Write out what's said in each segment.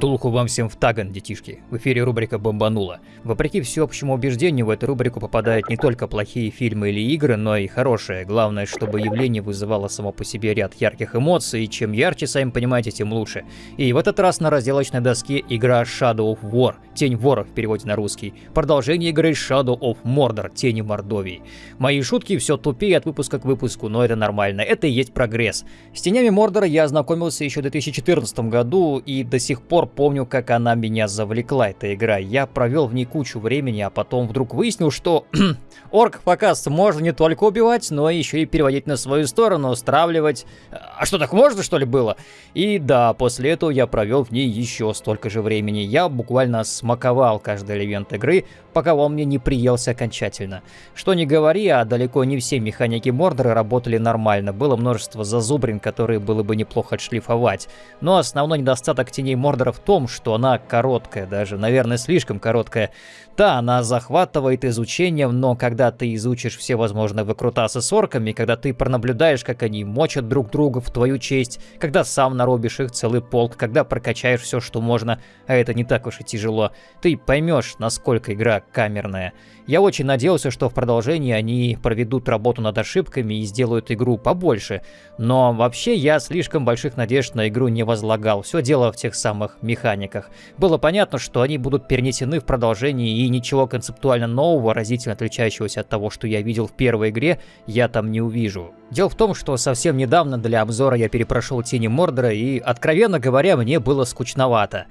Втулку вам всем в таган, детишки. В эфире рубрика «Бомбанула». Вопреки всеобщему убеждению, в эту рубрику попадают не только плохие фильмы или игры, но и хорошие. Главное, чтобы явление вызывало само по себе ряд ярких эмоций, и чем ярче, сами понимаете, тем лучше. И в этот раз на разделочной доске игра Shadow of War, Тень вора в переводе на русский. Продолжение игры Shadow of Mordor, Тени Мордовии. Мои шутки все тупее от выпуска к выпуску, но это нормально, это и есть прогресс. С Тенями Мордора я ознакомился еще в 2014 году, и до сих пор помню, как она меня завлекла, эта игра. Я провел в ней кучу времени, а потом вдруг выяснил, что орков, оказывается, можно не только убивать, но еще и переводить на свою сторону, стравливать. А что, так можно, что ли, было? И да, после этого я провел в ней еще столько же времени. Я буквально смаковал каждый элемент игры, пока он мне не приелся окончательно. Что не говори, а далеко не все механики Мордора работали нормально. Было множество зазубрин, которые было бы неплохо отшлифовать. Но основной недостаток теней Мордора в том, что она короткая, даже, наверное, слишком короткая. Да, она захватывает изучением, но когда ты изучишь все возможные выкрутасы с орками, когда ты пронаблюдаешь, как они мочат друг друга в твою честь, когда сам наробишь их целый полк, когда прокачаешь все, что можно, а это не так уж и тяжело, ты поймешь, насколько игра камерная. Я очень надеялся, что в продолжении они проведут работу над ошибками и сделают игру побольше, но вообще я слишком больших надежд на игру не возлагал, все дело в тех самых механиках. Было понятно, что они будут перенесены в продолжении и ничего концептуально нового, разительно отличающегося от того, что я видел в первой игре, я там не увижу. Дело в том, что совсем недавно для обзора я перепрошел Тени Мордора и, откровенно говоря, мне было скучновато.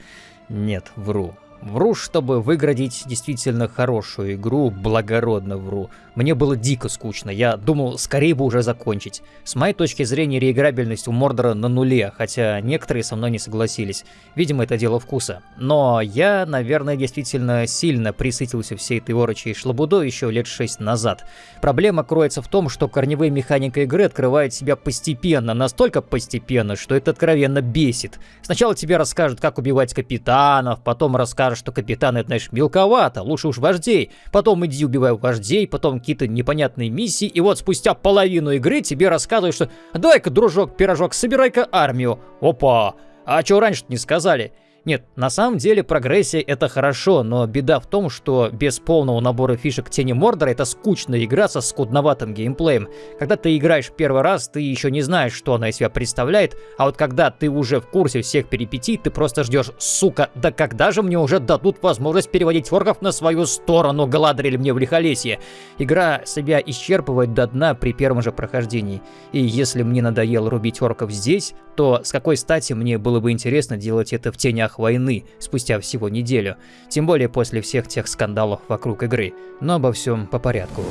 Нет, вру. Вру, чтобы выградить действительно хорошую игру, благородно вру. Мне было дико скучно, я думал, скорее бы уже закончить. С моей точки зрения, реиграбельность у Мордора на нуле, хотя некоторые со мной не согласились. Видимо, это дело вкуса. Но я, наверное, действительно сильно присытился всей этой орочей шлабудой еще лет 6 назад. Проблема кроется в том, что корневые механика игры открывает себя постепенно, настолько постепенно, что это откровенно бесит. Сначала тебе расскажут, как убивать капитанов, потом расскажут, что капитан это, знаешь, мелковато, лучше уж вождей. Потом иди убивай вождей, потом какие-то непонятные миссии, и вот спустя половину игры тебе рассказывают, что «Дай-ка, дружок, пирожок, собирай-ка армию». Опа! А чего раньше не сказали? Нет, на самом деле прогрессия это хорошо, но беда в том, что без полного набора фишек Тени Мордора это скучная игра со скудноватым геймплеем. Когда ты играешь первый раз, ты еще не знаешь, что она из себя представляет, а вот когда ты уже в курсе всех перипетий, ты просто ждешь, сука, да когда же мне уже дадут возможность переводить орков на свою сторону, Галадрили мне в лихолесье. Игра себя исчерпывает до дна при первом же прохождении. И если мне надоело рубить орков здесь, то с какой стати мне было бы интересно делать это в тенях войны спустя всего неделю, тем более после всех тех скандалов вокруг игры. Но обо всем по порядку.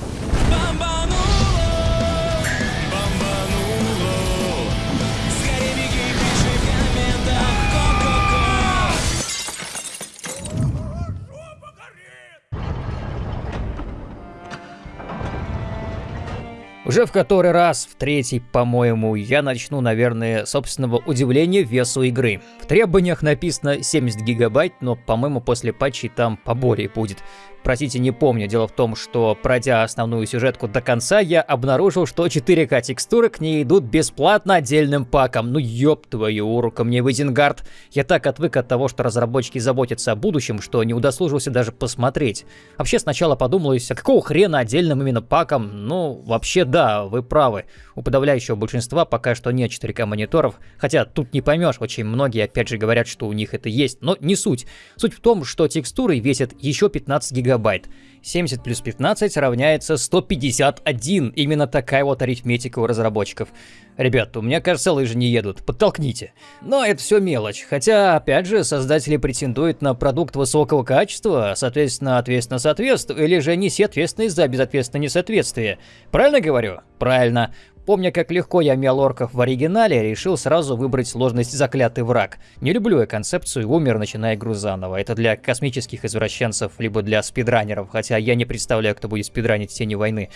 Уже в который раз, в третий, по-моему, я начну, наверное, собственного удивления весу игры. В требованиях написано 70 гигабайт, но, по-моему, после патчей там поболее будет. Простите, не помню. Дело в том, что пройдя основную сюжетку до конца, я обнаружил, что 4К текстуры к ней идут бесплатно отдельным паком. Ну ёб твою урука мне в Изенгард. Я так отвык от того, что разработчики заботятся о будущем, что не удосужился даже посмотреть. Вообще сначала подумалось, а какого хрена отдельным именно паком? Ну, вообще да, вы правы. У подавляющего большинства пока что нет 4К мониторов, хотя тут не поймешь, очень многие опять же говорят, что у них это есть, но не суть. Суть в том, что текстуры весят еще 15 гигабайт гигабайт. 70 плюс 15 равняется 151. Именно такая вот арифметика у разработчиков. Ребята, у меня, кажется, лыжи не едут. Подтолкните. Но это все мелочь. Хотя, опять же, создатели претендуют на продукт высокого качества, соответственно, ответственно соответствие, или же неси ответственность за безответственное несоответствие. Правильно говорю? Правильно. Помня, как легко я мял орков в оригинале, решил сразу выбрать сложность «Заклятый враг». Не люблю я концепцию «Умер, начиная игру заново». Это для космических извращенцев, либо для спидранеров, хотя я не представляю, кто будет спидранить Тени войны.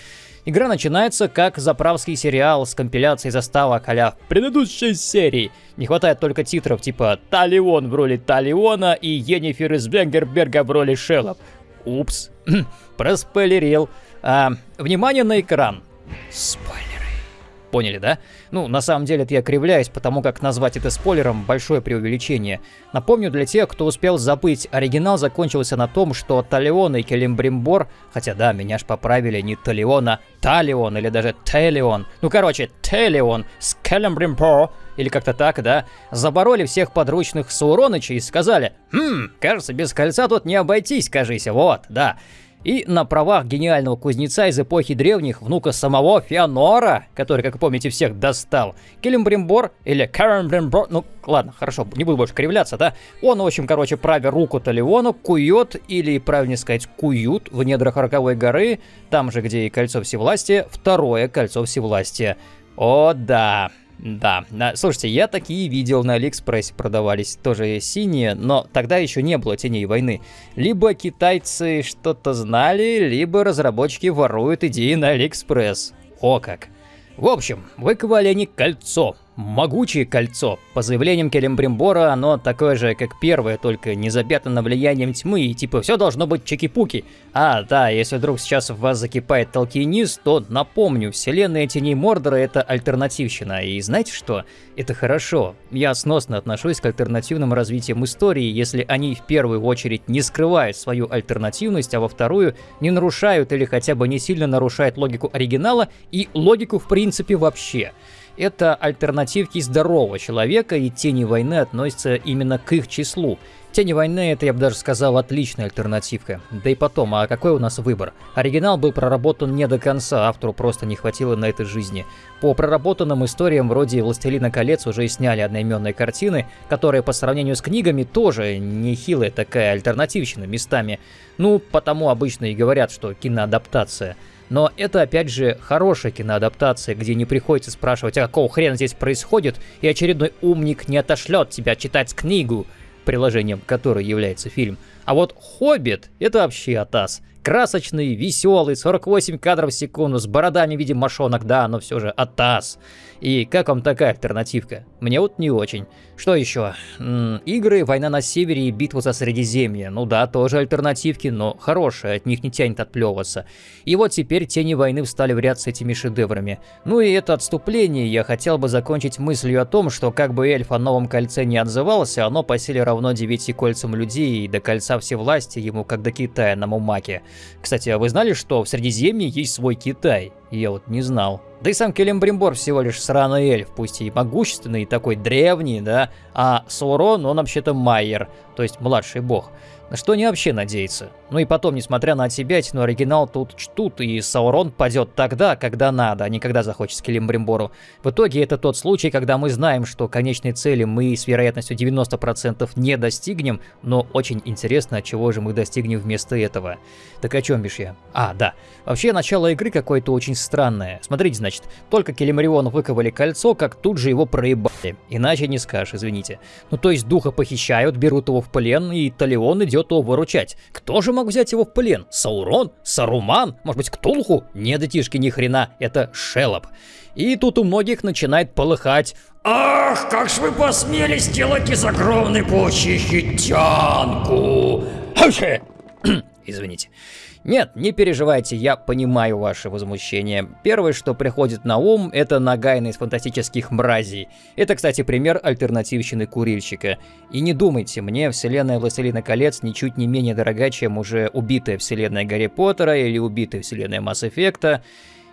Игра начинается как заправский сериал с компиляцией заставок а предыдущей серии. Не хватает только титров типа «Талион» в роли Талиона и «Енифер из Бенгерберга» в роли Шеллоп. Упс, проспойлерил. А, внимание на экран. Спойлер. Поняли, да? Ну, на самом деле это я кривляюсь, потому как назвать это спойлером – большое преувеличение. Напомню для тех, кто успел забыть, оригинал закончился на том, что Талион и Келимбримбор, хотя да, меня ж поправили не Талион, а Талион или даже Телион. Ну, короче, Телион с Келимбримбор, или как-то так, да, забороли всех подручных Сауроныча и сказали, «Хм, кажется, без кольца тут не обойтись, кажись, вот, да». И на правах гениального кузнеца из эпохи древних, внука самого Феонора, который, как помните, всех достал, Келембримбор или Карамбримбор, ну ладно, хорошо, не буду больше кривляться, да, он, в общем, короче, правя руку Талиону, кует, или, правильнее сказать, куют в недрах Роковой горы, там же, где и Кольцо Всевластия, второе Кольцо Всевластия. О, да. Да, слушайте, я такие видел на Алиэкспрессе продавались, тоже синие, но тогда еще не было теней войны. Либо китайцы что-то знали, либо разработчики воруют идеи на Алиэкспресс. О как. В общем, выковали они кольцо, Могучее кольцо. По заявлениям Келембримбора, оно такое же, как первое, только не запятнано влиянием тьмы, и типа все должно быть чеки-пуки. А, да, если вдруг сейчас в вас закипает толкинист, то напомню, вселенная Теней Мордора это альтернативщина, и знаете что? Это хорошо. Я сносно отношусь к альтернативным развитиям истории, если они в первую очередь не скрывают свою альтернативность, а во вторую не нарушают или хотя бы не сильно нарушают логику оригинала и логику в принципе вообще это альтернативки здорового человека, и Тени войны относятся именно к их числу. Тени войны это, я бы даже сказал, отличная альтернативка. Да и потом, а какой у нас выбор? Оригинал был проработан не до конца, автору просто не хватило на это жизни. По проработанным историям вроде «Властелина колец» уже сняли одноименные картины, которые по сравнению с книгами тоже нехилая такая альтернативщина местами. Ну, потому обычно и говорят, что киноадаптация – но это, опять же, хорошая киноадаптация, где не приходится спрашивать, а какого хрена здесь происходит, и очередной умник не отошлет тебя читать книгу, приложением которой является фильм. А вот «Хоббит» — это вообще атас. Красочный, веселый, 48 кадров в секунду, с бородами в виде мошонок, да, но все же атас. И как вам такая альтернативка? Мне вот не очень. Что еще? М -м, игры «Война на севере» и «Битва за Средиземье». Ну да, тоже альтернативки, но хорошие, от них не тянет отплевываться. И вот теперь «Тени войны» встали в ряд с этими шедеврами. Ну и это отступление я хотел бы закончить мыслью о том, что как бы эльф о новом кольце не отзывался, оно по силе равно девяти кольцам людей, и до кольца всевластия ему как до Китая на Мумаке. Кстати, а вы знали, что в Средиземье есть свой Китай? Я вот не знал. Да и сам Келембримбор всего лишь сраный эльф, пусть и могущественный, и такой древний, да, а Саурон, он вообще-то Майер, то есть младший бог. На что они вообще надеются? Ну и потом, несмотря на отсебятину, оригинал тут чтут, и Саурон падет тогда, когда надо, а не когда захочет Скелимбримбору. В итоге это тот случай, когда мы знаем, что конечной цели мы с вероятностью 90% не достигнем, но очень интересно, чего же мы достигнем вместо этого. Так о чем бишь я? А, да. Вообще, начало игры какое-то очень странное. Смотрите, значит, только Келемрион выковали кольцо, как тут же его проебали. Иначе не скажешь, извините. Ну то есть духа похищают, берут его в плен, и Талион идет его выручать. Кто же мог взять его в плен? Саурон? Саруман? Может быть, Ктулху? Не детишки ни хрена, это Шелоп. И тут у многих начинает полыхать. Ах, как ж вы посмели сделать из огромной паучихи тянку! Извините. Нет, не переживайте, я понимаю ваше возмущение. Первое, что приходит на ум, это Нагайна из фантастических мразей. Это, кстати, пример альтернативщины курильщика. И не думайте, мне вселенная Властелина колец ничуть не менее дорога, чем уже убитая вселенная Гарри Поттера или убитая вселенная Масс Эффекта.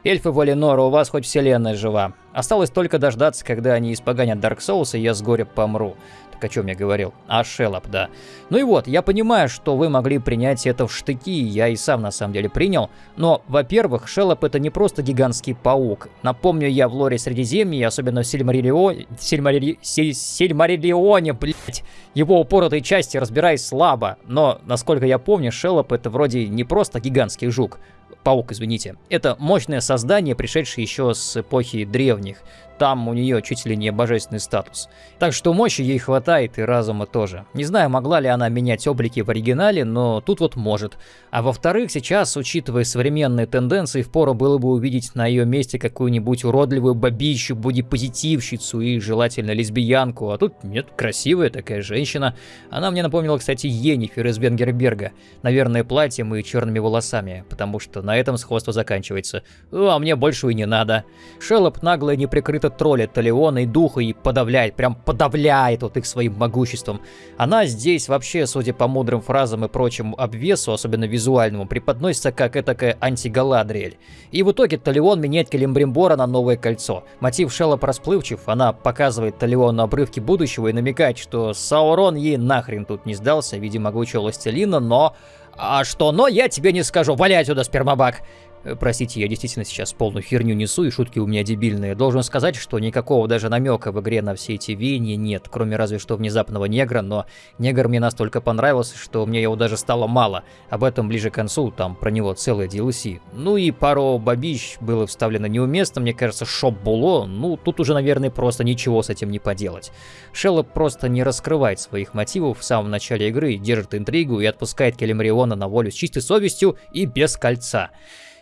Эльфы Валенора, у вас хоть вселенная жива. Осталось только дождаться, когда они испоганят Дарк Souls, и я с горя помру о чем я говорил. А Шеллоп, да. Ну и вот, я понимаю, что вы могли принять это в штыки, я и сам на самом деле принял. Но, во-первых, Шеллоп это не просто гигантский паук. Напомню, я в лоре Средиземья, особенно в Сильмариллионе, Сильмарилли... Сильмариллионе, блять, его упоротой части разбираюсь слабо. Но, насколько я помню, Шеллоп это вроде не просто гигантский жук, паук, извините. Это мощное создание, пришедшее еще с эпохи древних. Там у нее чуть ли не божественный статус. Так что мощи ей хватает и разума тоже. Не знаю, могла ли она менять облики в оригинале, но тут вот может. А во-вторых, сейчас, учитывая современные тенденции, впору было бы увидеть на ее месте какую-нибудь уродливую бабищу, бодипозитивщицу и желательно лесбиянку. А тут нет, красивая такая женщина. Она мне напомнила, кстати, Енифер из Венгерберга. Наверное, платьем и черными волосами, потому что на этом сходство заканчивается. А мне больше и не надо. Шеллоп нагло и неприкрыто троллит Талиона и Духа и подавляет, прям подавляет вот их своим могуществом. Она здесь вообще, судя по мудрым фразам и прочему обвесу, особенно визуальному, преподносится как этакая антигаладриэль. И в итоге Талион меняет Келембримбора на новое кольцо. Мотив Шеллоп расплывчив, она показывает Талиону обрывки будущего и намекает, что Саурон ей нахрен тут не сдался в виде могучего властелина, но... А что но, я тебе не скажу. Валяй отсюда, спермобак. Э, простите, я действительно сейчас полную херню несу, и шутки у меня дебильные. Должен сказать, что никакого даже намека в игре на все эти веяния нет, кроме разве что внезапного негра, но негр мне настолько понравился, что мне его даже стало мало. Об этом ближе к концу, там про него целая DLC. Ну и пару бабищ было вставлено неуместно, мне кажется, шоп було, ну тут уже, наверное, просто ничего с этим не поделать. Шеллоп просто не раскрывает своих мотивов в самом начале игры, держит интригу и отпускает Келемриона на волю с чистой совестью и без кольца.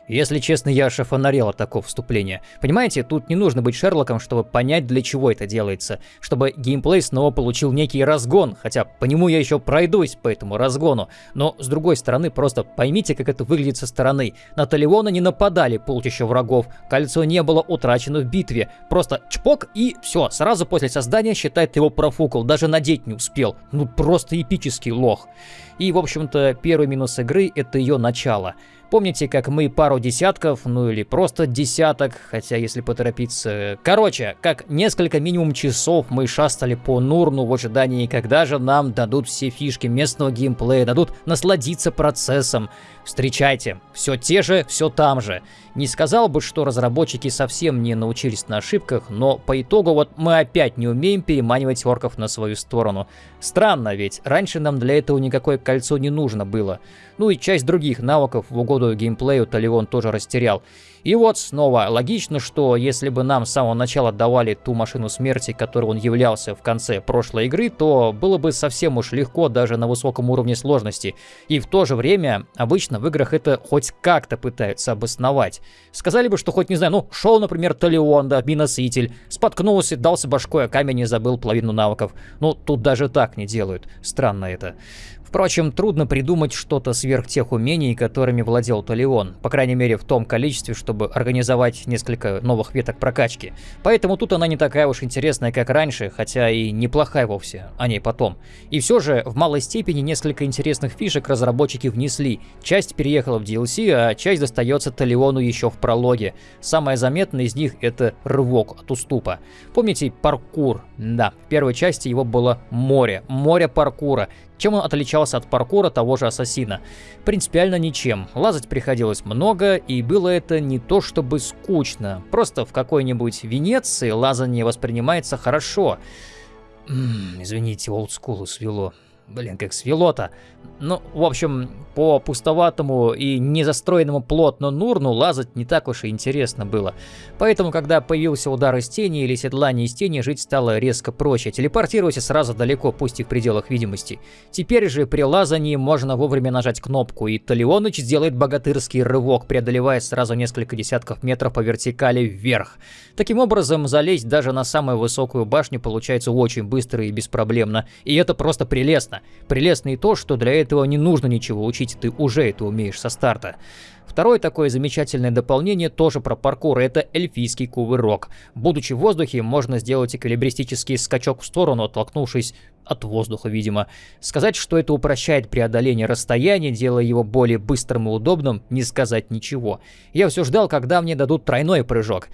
Если честно, я шафонарел от такого вступления. Понимаете, тут не нужно быть Шерлоком, чтобы понять, для чего это делается. Чтобы геймплей снова получил некий разгон, хотя по нему я еще пройдусь по этому разгону. Но, с другой стороны, просто поймите, как это выглядит со стороны. На Талиона не нападали полчища врагов, кольцо не было утрачено в битве. Просто чпок и все, сразу после создания считает его профукал, даже надеть не успел. Ну просто эпический лох. И, в общем-то, первый минус игры — это ее начало. Помните, как мы пару десятков, ну или просто десяток, хотя если поторопиться... Короче, как несколько минимум часов мы шастали по Нурну в ожидании, когда же нам дадут все фишки местного геймплея, дадут насладиться процессом. Встречайте, все те же, все там же. Не сказал бы, что разработчики совсем не научились на ошибках, но по итогу вот мы опять не умеем переманивать орков на свою сторону. Странно ведь, раньше нам для этого никакое кольцо не нужно было. Ну и часть других навыков в угоду геймплею Таливон тоже растерял. И вот снова логично, что если бы нам с самого начала давали ту машину смерти, которой он являлся в конце прошлой игры, то было бы совсем уж легко даже на высоком уровне сложности. И в то же время обычно в играх это хоть как-то пытаются обосновать. Сказали бы, что хоть не знаю, ну шел, например, Талион, да, миноситель, споткнулся, дался башкой о камень и забыл половину навыков. Ну тут даже так не делают. Странно это. Впрочем, трудно придумать что-то сверх тех умений, которыми владел Толеон, по крайней мере в том количестве, чтобы организовать несколько новых веток прокачки. Поэтому тут она не такая уж интересная, как раньше, хотя и неплохая вовсе, о ней потом. И все же, в малой степени несколько интересных фишек разработчики внесли. Часть переехала в DLC, а часть достается Толеону еще в прологе. Самое заметное из них это рывок от уступа. Помните паркур? Да, в первой части его было море, море паркура. Чем он отличался от паркура того же Ассасина? Принципиально ничем. Лазать приходилось много, и было это не то чтобы скучно. Просто в какой-нибудь Венеции лазание воспринимается хорошо. Извините, олдскулу свело. Блин, как свело-то. Ну, в общем, по пустоватому и незастроенному плотно Нурну лазать не так уж и интересно было. Поэтому, когда появился удар из тени или седлание из тени, жить стало резко проще. Телепортируйся сразу далеко, пусть и в пределах видимости. Теперь же при лазании можно вовремя нажать кнопку, и Талионыч сделает богатырский рывок, преодолевая сразу несколько десятков метров по вертикали вверх. Таким образом, залезть даже на самую высокую башню получается очень быстро и беспроблемно. И это просто прелестно. Прелестно и то, что для этого не нужно ничего учить, ты уже это умеешь со старта. Второе такое замечательное дополнение тоже про паркур, это эльфийский кувырок. Будучи в воздухе, можно сделать эквилибристический скачок в сторону, оттолкнувшись от воздуха, видимо. Сказать, что это упрощает преодоление расстояния, делая его более быстрым и удобным, не сказать ничего. Я все ждал, когда мне дадут тройной прыжок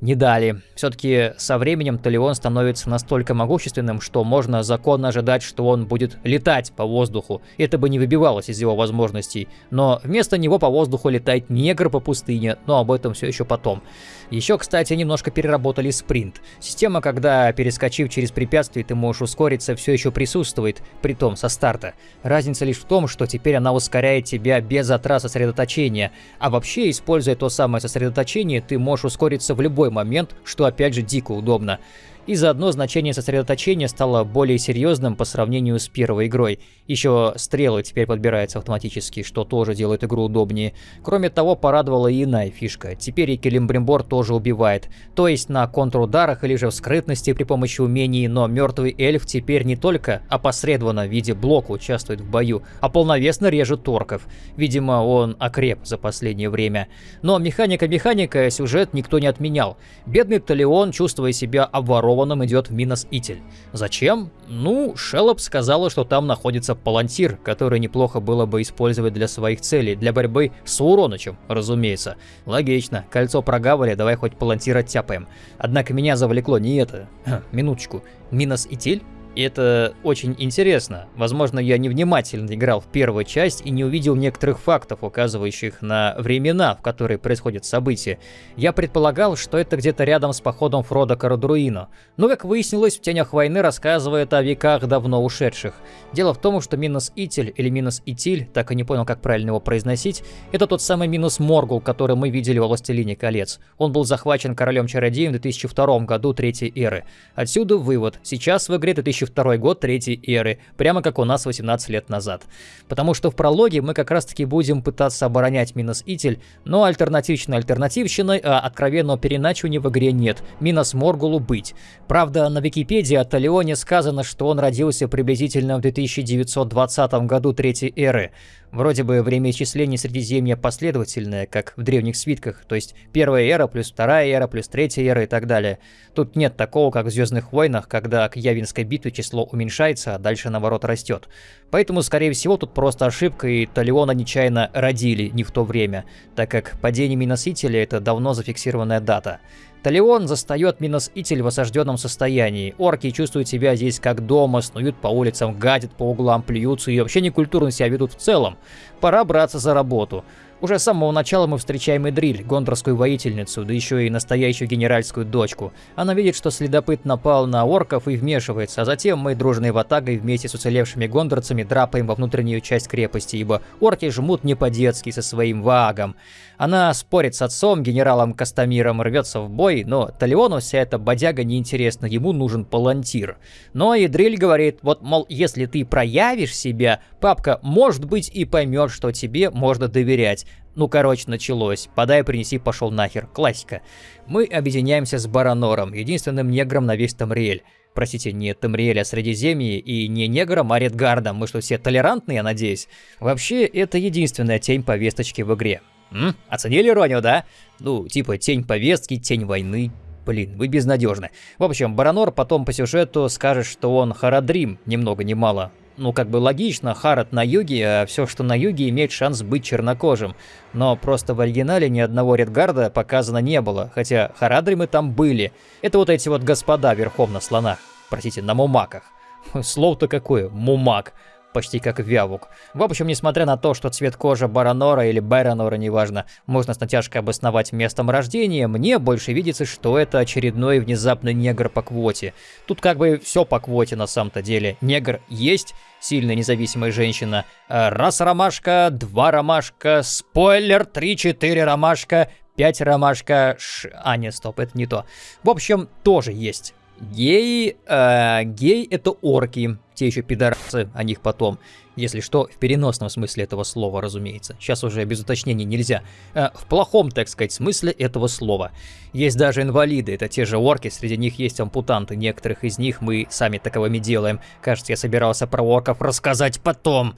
не дали. Все-таки со временем Талион становится настолько могущественным, что можно законно ожидать, что он будет летать по воздуху. Это бы не выбивалось из его возможностей. Но вместо него по воздуху летает негр по пустыне, но об этом все еще потом. Еще, кстати, немножко переработали спринт. Система, когда перескочив через препятствие, ты можешь ускориться, все еще присутствует, при том со старта. Разница лишь в том, что теперь она ускоряет тебя без затрат сосредоточения, а вообще, используя то самое сосредоточение, ты можешь ускориться в любой момент, что опять же дико удобно и заодно значение сосредоточения стало более серьезным по сравнению с первой игрой. Еще стрелы теперь подбираются автоматически, что тоже делает игру удобнее. Кроме того, порадовала и иная фишка. Теперь и Келимбримбор тоже убивает. То есть на контрударах или же в скрытности при помощи умений, но мертвый эльф теперь не только опосредованно в виде блока участвует в бою, а полновесно режет торков. Видимо, он окреп за последнее время. Но механика-механика, сюжет никто не отменял. Бедный Талион, чувствуя себя обворованным, Рованом идет в Минос-Итель. Зачем? Ну, Шеллоп сказала, что там находится палантир, который неплохо было бы использовать для своих целей, для борьбы с Уронычем, разумеется. Логично, кольцо прогавали, давай хоть палантир оттяпаем. Однако меня завлекло не это. Минуточку, Минос-Итель? И это очень интересно. Возможно, я невнимательно играл в первую часть и не увидел некоторых фактов, указывающих на времена, в которые происходят события. Я предполагал, что это где-то рядом с походом Фрода Карадруина. Но, как выяснилось, в «Тенях войны» рассказывает о веках давно ушедших. Дело в том, что Минус Итель или Минус Итиль, так и не понял, как правильно его произносить, это тот самый Минус Моргул, который мы видели во «Властелине колец». Он был захвачен королем-чародеем в 2002 году Третьей Эры. Отсюда вывод. Сейчас в игре 2000 2002 год Третьей Эры, прямо как у нас 18 лет назад. Потому что в прологе мы как раз таки будем пытаться оборонять Минос Итель, но альтернативщина альтернативщиной, а откровенного переначивания в игре нет, Минос Моргулу быть. Правда, на Википедии о Талионе сказано, что он родился приблизительно в 2920 году Третьей Эры. Вроде бы время исчисления Средиземья последовательное, как в древних свитках, то есть первая эра плюс вторая эра плюс третья эра и так далее. Тут нет такого, как в Звездных войнах, когда к Явинской битве число уменьшается, а дальше наоборот растет. Поэтому, скорее всего, тут просто ошибка, и Талиона нечаянно родили не в то время, так как падение Миносителя это давно зафиксированная дата. Талион застает Минос-Итель в осажденном состоянии. Орки чувствуют себя здесь как дома, снуют по улицам, гадят по углам, плюются и вообще некультурно себя ведут в целом. Пора браться за работу. Уже с самого начала мы встречаем Эдриль, гондорскую воительницу, да еще и настоящую генеральскую дочку. Она видит, что следопыт напал на орков и вмешивается, а затем мы дружной ватагой вместе с уцелевшими гондорцами драпаем во внутреннюю часть крепости, ибо орки жмут не по-детски со своим вагом. Она спорит с отцом, генералом Кастамиром, рвется в бой, но Талиону вся эта бодяга неинтересна, ему нужен палантир. Но Идриль говорит, вот, мол, если ты проявишь себя, папка, может быть, и поймет, что тебе можно доверять. Ну, короче, началось. Подай, принеси, пошел нахер. Классика. Мы объединяемся с Баранором, единственным негром на весь Тамриэль. Простите, не Тамриэль, а Средиземье, и не негром, а Редгардом. Мы что, все толерантные, я надеюсь? Вообще, это единственная тень повесточки в игре. М? Оценили иронию, да? Ну, типа тень повестки, тень войны. Блин, вы безнадежны. В общем, Баранор потом по сюжету скажет, что он Харадрим, ни много ни мало. Ну, как бы логично, Харат на юге, а все, что на юге, имеет шанс быть чернокожим. Но просто в оригинале ни одного Редгарда показано не было, хотя Харадримы там были. Это вот эти вот господа верхом на слонах. Простите, на мумаках. Слово-то какое, мумак почти как Вявук. В общем, несмотря на то, что цвет кожи Баранора или Баранора, неважно, можно с натяжкой обосновать местом рождения, мне больше видится, что это очередной внезапный негр по квоте. Тут как бы все по квоте на самом-то деле. Негр есть, сильная независимая женщина. Э, раз ромашка, два ромашка, спойлер, три-четыре ромашка, пять ромашка, ш... А, нет, стоп, это не то. В общем, тоже есть. Гей, э, гей это орки, те еще пидорасы, о них потом. Если что, в переносном смысле этого слова, разумеется. Сейчас уже без уточнений нельзя. Э, в плохом, так сказать, смысле этого слова. Есть даже инвалиды, это те же орки, среди них есть ампутанты. Некоторых из них мы сами таковыми делаем. Кажется, я собирался про орков рассказать потом.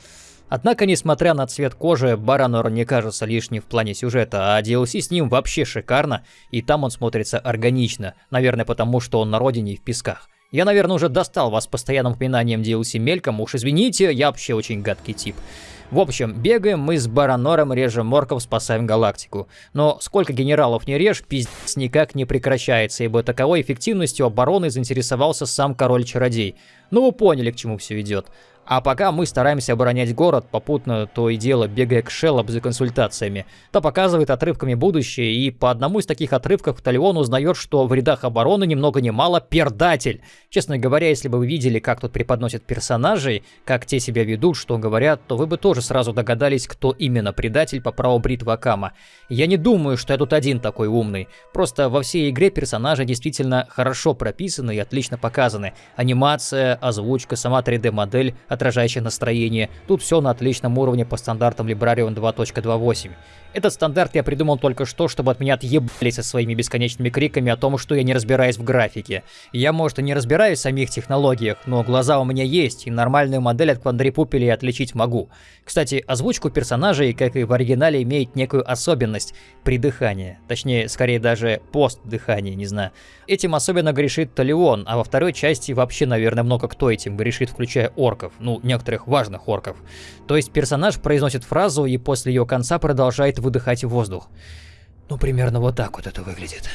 Однако, несмотря на цвет кожи, Баранор не кажется лишним в плане сюжета, а DLC с ним вообще шикарно, и там он смотрится органично, наверное потому, что он на родине и в песках. Я, наверное, уже достал вас постоянным упоминанием DLC мельком, уж извините, я вообще очень гадкий тип. В общем, бегаем мы с Баранором, режем морков, спасаем галактику. Но сколько генералов не режь, пиздец никак не прекращается, ибо таковой эффективностью обороны заинтересовался сам король-чародей. Ну вы поняли, к чему все идет. А пока мы стараемся оборонять город, попутно то и дело бегая к Шеллоп за консультациями. Та показывает отрывками будущее, и по одному из таких отрывков Талион узнает, что в рядах обороны ни много ни мало пердатель. Честно говоря, если бы вы видели, как тут преподносят персонажей, как те себя ведут, что говорят, то вы бы тоже сразу догадались, кто именно предатель по праву бритвы Акама. Я не думаю, что я тут один такой умный. Просто во всей игре персонажи действительно хорошо прописаны и отлично показаны. Анимация, озвучка, сама 3D-модель, отражающая настроение. Тут все на отличном уровне по стандартам Librarian 2.28. Этот стандарт я придумал только что, чтобы от меня отъебались со своими бесконечными криками о том, что я не разбираюсь в графике. Я, может, и не разбираюсь в самих технологиях, но глаза у меня есть, и нормальную модель от квадрипупелей отличить могу. Кстати, озвучку персонажей, как и в оригинале, имеет некую особенность при дыхании. Точнее, скорее даже пост дыхания, не знаю. Этим особенно грешит Талион, а во второй части вообще, наверное, много кто этим грешит, включая орков. Ну, некоторых важных орков. То есть персонаж произносит фразу и после ее конца продолжает выдыхать воздух. Ну, примерно вот так вот это выглядит.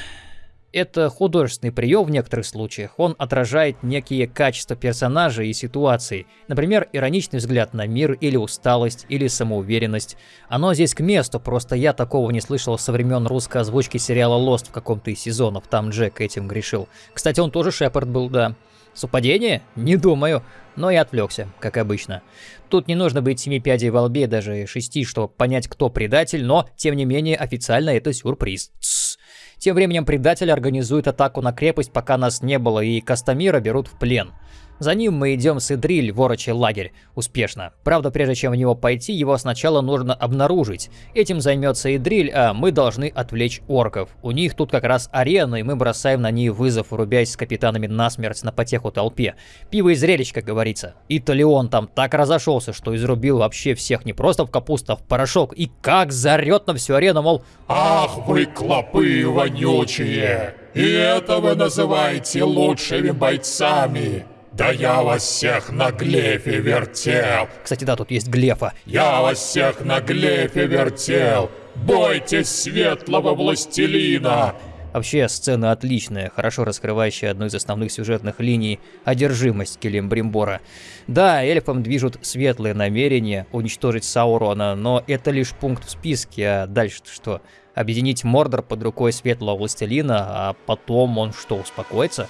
Это художественный прием в некоторых случаях. Он отражает некие качества персонажа и ситуации. Например, ироничный взгляд на мир, или усталость, или самоуверенность. Оно здесь к месту, просто я такого не слышал со времен русской озвучки сериала Lost в каком-то из сезонов. Там Джек этим грешил. Кстати, он тоже Шепард был, да. Совпадение? Не думаю. Но и отвлекся, как обычно. Тут не нужно быть семи пядей во лбе, даже шести, чтобы понять, кто предатель, но, тем не менее, официально это сюрприз. Тссс. Тем временем предатель организует атаку на крепость, пока нас не было, и Кастамира берут в плен. За ним мы идем с Идриль в лагерь. Успешно. Правда, прежде чем в него пойти, его сначала нужно обнаружить. Этим займется Идриль, а мы должны отвлечь орков. У них тут как раз арена, и мы бросаем на ней вызов, рубясь с капитанами насмерть на потеху толпе. Пиво и зрелищ, как говорится. И Талион там так разошелся, что изрубил вообще всех не просто в капусту, а в порошок. И как зарет на всю арену, мол... Ах вы клопы вонючие! И это вы называете лучшими бойцами! Да я вас всех на глефе вертел. Кстати, да, тут есть глефа. Я вас всех на глефе вертел. Бойтесь светлого властелина. Вообще, сцена отличная, хорошо раскрывающая одну из основных сюжетных линий – одержимость Келембримбора. Да, эльфам движут светлые намерения уничтожить Саурона, но это лишь пункт в списке, а дальше что? Объединить Мордор под рукой светлого властелина, а потом он что, успокоится?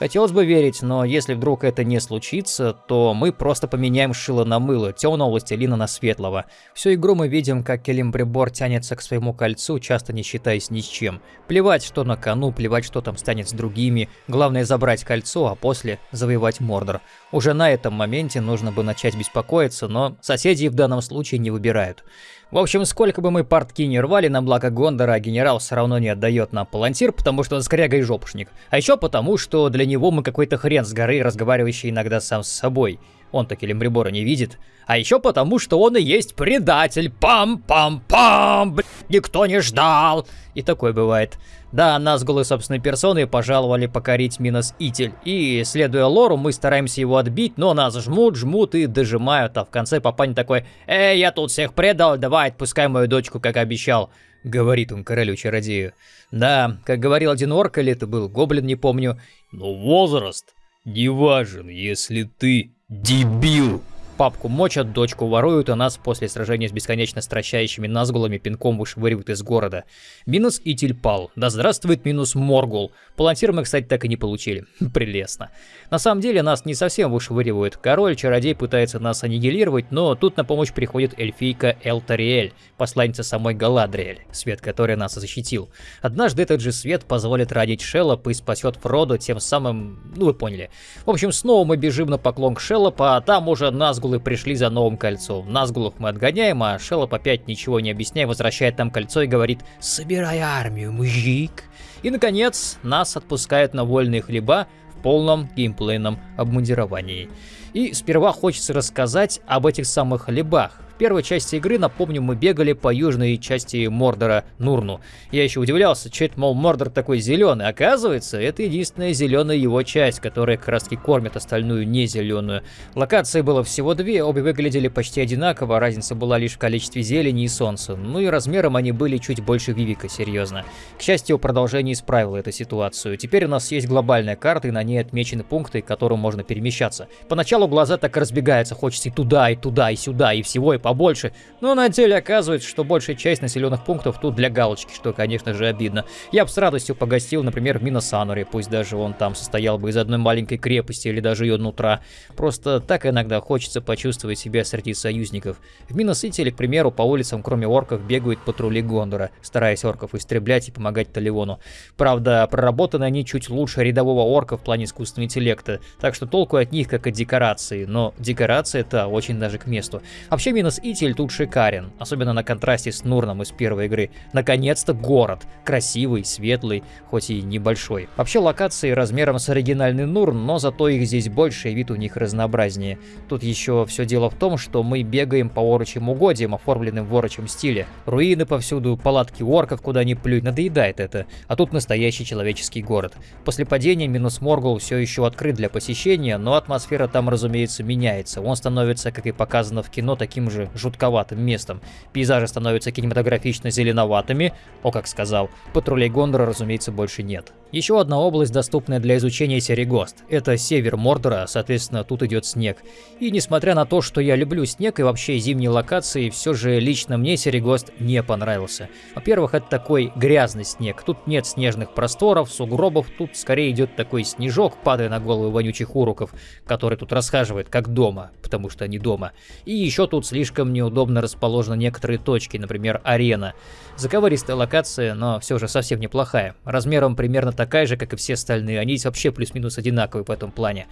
Хотелось бы верить, но если вдруг это не случится, то мы просто поменяем шило на мыло, темного властелина на светлого. Всю игру мы видим, как Келимбрибор тянется к своему кольцу, часто не считаясь ни с чем. Плевать, что на кону, плевать, что там станет с другими. Главное забрать кольцо, а после завоевать Мордор. Уже на этом моменте нужно бы начать беспокоиться, но соседи в данном случае не выбирают. В общем, сколько бы мы портки не рвали на благо Гондора, генерал все равно не отдает нам палантир, потому что он скряга и жопушник. А еще потому, что для него мы какой-то хрен с горы, разговаривающий иногда сам с собой. Он таки Лембрибора не видит. А еще потому, что он и есть предатель. Пам-пам-пам, никто не ждал. И такое бывает. Да, нас голой собственной персоной пожаловали покорить Минос Итель. И, следуя лору, мы стараемся его отбить, но нас жмут, жмут и дожимают. А в конце папаня такой, «Эй, я тут всех предал, давай отпускай мою дочку, как обещал». Говорит он королю-чародею. Да, как говорил один орк, или это был гоблин, не помню. Но возраст не важен, если ты дебил папку мочат, дочку воруют, а нас после сражения с бесконечно стращающими назгулами пинком вышвыривают из города. Минус и Тильпал. Да здравствует минус Моргул. Палантир мы, кстати, так и не получили. Прелестно. На самом деле нас не совсем вышвыривают. Король-чародей пытается нас аннигилировать, но тут на помощь приходит эльфийка Элтариэль, посланница самой Галадриэль, свет который нас защитил. Однажды этот же свет позволит родить Шеллоп и спасет Фродо, тем самым... ну вы поняли. В общем, снова мы бежим на поклон к Шеллопа, а там уже Назгул Назгулы пришли за новым кольцом. Назгулов мы отгоняем, а Шеллоп опять ничего не объясняя, возвращает нам кольцо и говорит «Собирай армию, мужик!» И, наконец, нас отпускают на вольные хлеба в полном геймплейном обмундировании. И сперва хочется рассказать об этих самых хлебах. Первой части игры, напомню, мы бегали по южной части Мордора Нурну. Я еще удивлялся, что это, мол, Мордор такой зеленый. Оказывается, это единственная зеленая его часть, которая как раз таки кормит остальную не зеленую. Локаций было всего две, обе выглядели почти одинаково, разница была лишь в количестве зелени и солнца. Ну и размером они были чуть больше Вивика, серьезно. К счастью, продолжение исправило эту ситуацию. Теперь у нас есть глобальная карта, и на ней отмечены пункты, к которым можно перемещаться. Поначалу глаза так разбегаются, хочется и туда, и туда, и сюда, и всего, и побольше. Но на деле оказывается, что большая часть населенных пунктов тут для галочки, что, конечно же, обидно. Я бы с радостью погостил, например, в Миносануре, пусть даже он там состоял бы из одной маленькой крепости или даже ее нутра. Просто так иногда хочется почувствовать себя среди союзников. В Миносити или, к примеру, по улицам, кроме орков, бегают патрули Гондора, стараясь орков истреблять и помогать Таливону. Правда, проработаны они чуть лучше рядового орка в плане искусственного интеллекта, так что толку от них как от декорации, но декорация-то очень даже к месту. Вообще минус Итель тут шикарен, особенно на контрасте с Нурном из первой игры. Наконец-то город, красивый, светлый, хоть и небольшой. Вообще локации размером с оригинальный Нурн, но зато их здесь больше и вид у них разнообразнее. Тут еще все дело в том, что мы бегаем по орочим угодьям, оформленным в орочем стиле. Руины повсюду, палатки орков, куда ни плюнь, надоедает это. А тут настоящий человеческий город. После падения минус Моргул все еще открыт для посещения, но атмосфера там, разумеется, меняется. Он становится, как и показано в кино, таким же жутковатым местом. Пейзажи становятся кинематографично зеленоватыми, о, как сказал. Патрулей Гондора, разумеется, больше нет. Еще одна область, доступная для изучения Серегост. Это север Мордора, соответственно, тут идет снег. И несмотря на то, что я люблю снег и вообще зимние локации, все же лично мне Серегост не понравился. Во-первых, это такой грязный снег. Тут нет снежных просторов, сугробов, тут скорее идет такой снежок, падая на головы вонючих уруков, который тут расхаживает как дома, потому что они дома. И еще тут слишком неудобно расположены некоторые точки, например, арена. Заковыристая локация, но все же совсем неплохая. Размером примерно такая же, как и все остальные, они вообще плюс-минус одинаковые в этом плане.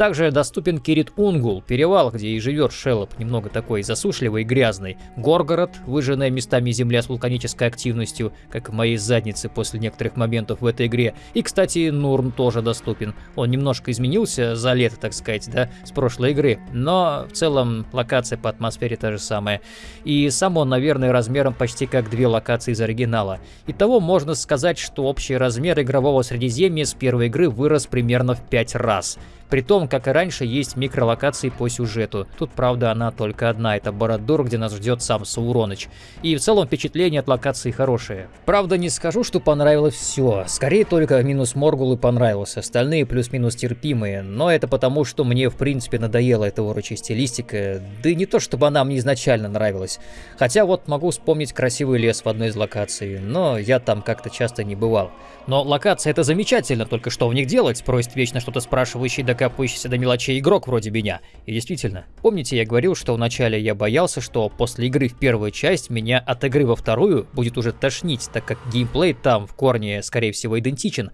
Также доступен Кирит Унгул, перевал, где и живет Шелоп, немного такой засушливый и грязный. Горгород, выжженная местами земля с вулканической активностью, как в моей заднице после некоторых моментов в этой игре. И, кстати, Нурн тоже доступен. Он немножко изменился за лето, так сказать, да, с прошлой игры. Но в целом локация по атмосфере та же самая. И сам он, наверное, размером почти как две локации из оригинала. Итого можно сказать, что общий размер игрового Средиземья с первой игры вырос примерно в 5 раз. При том, как и раньше, есть микролокации по сюжету. Тут, правда, она только одна. Это Бородур, где нас ждет сам Сауроныч. И в целом впечатление от локации хорошее. Правда, не скажу, что понравилось все. Скорее только минус Моргул и понравился. Остальные плюс-минус терпимые. Но это потому, что мне в принципе надоела эта урочая стилистика. Да и не то, чтобы она мне изначально нравилась. Хотя вот могу вспомнить красивый лес в одной из локаций. Но я там как-то часто не бывал. Но локация это замечательно, только что в них делать? Просит вечно что-то спрашивающий до докапывающийся до мелочей игрок вроде меня. И действительно, помните, я говорил, что вначале я боялся, что после игры в первую часть меня от игры во вторую будет уже тошнить, так как геймплей там в корне, скорее всего, идентичен.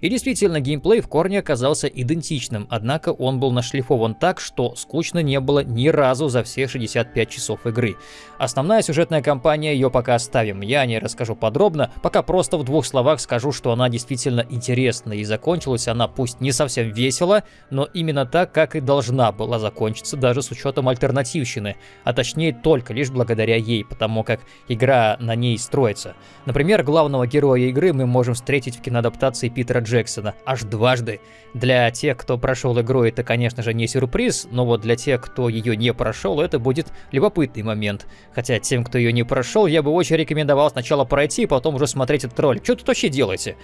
И действительно, геймплей в корне оказался идентичным, однако он был нашлифован так, что скучно не было ни разу за все 65 часов игры. Основная сюжетная кампания, ее пока оставим, я не расскажу подробно, пока просто в двух словах скажу, что она действительно интересна и закончилась она пусть не совсем весело, но именно так, как и должна была закончиться, даже с учетом альтернативщины, а точнее только лишь благодаря ей, потому как игра на ней строится. Например, главного героя игры мы можем встретить в киноадаптации Питера Джексона аж дважды. Для тех, кто прошел игру, это, конечно же, не сюрприз, но вот для тех, кто ее не прошел, это будет любопытный момент. Хотя тем, кто ее не прошел, я бы очень рекомендовал сначала пройти, потом уже смотреть этот ролик. Что тут вообще делаете?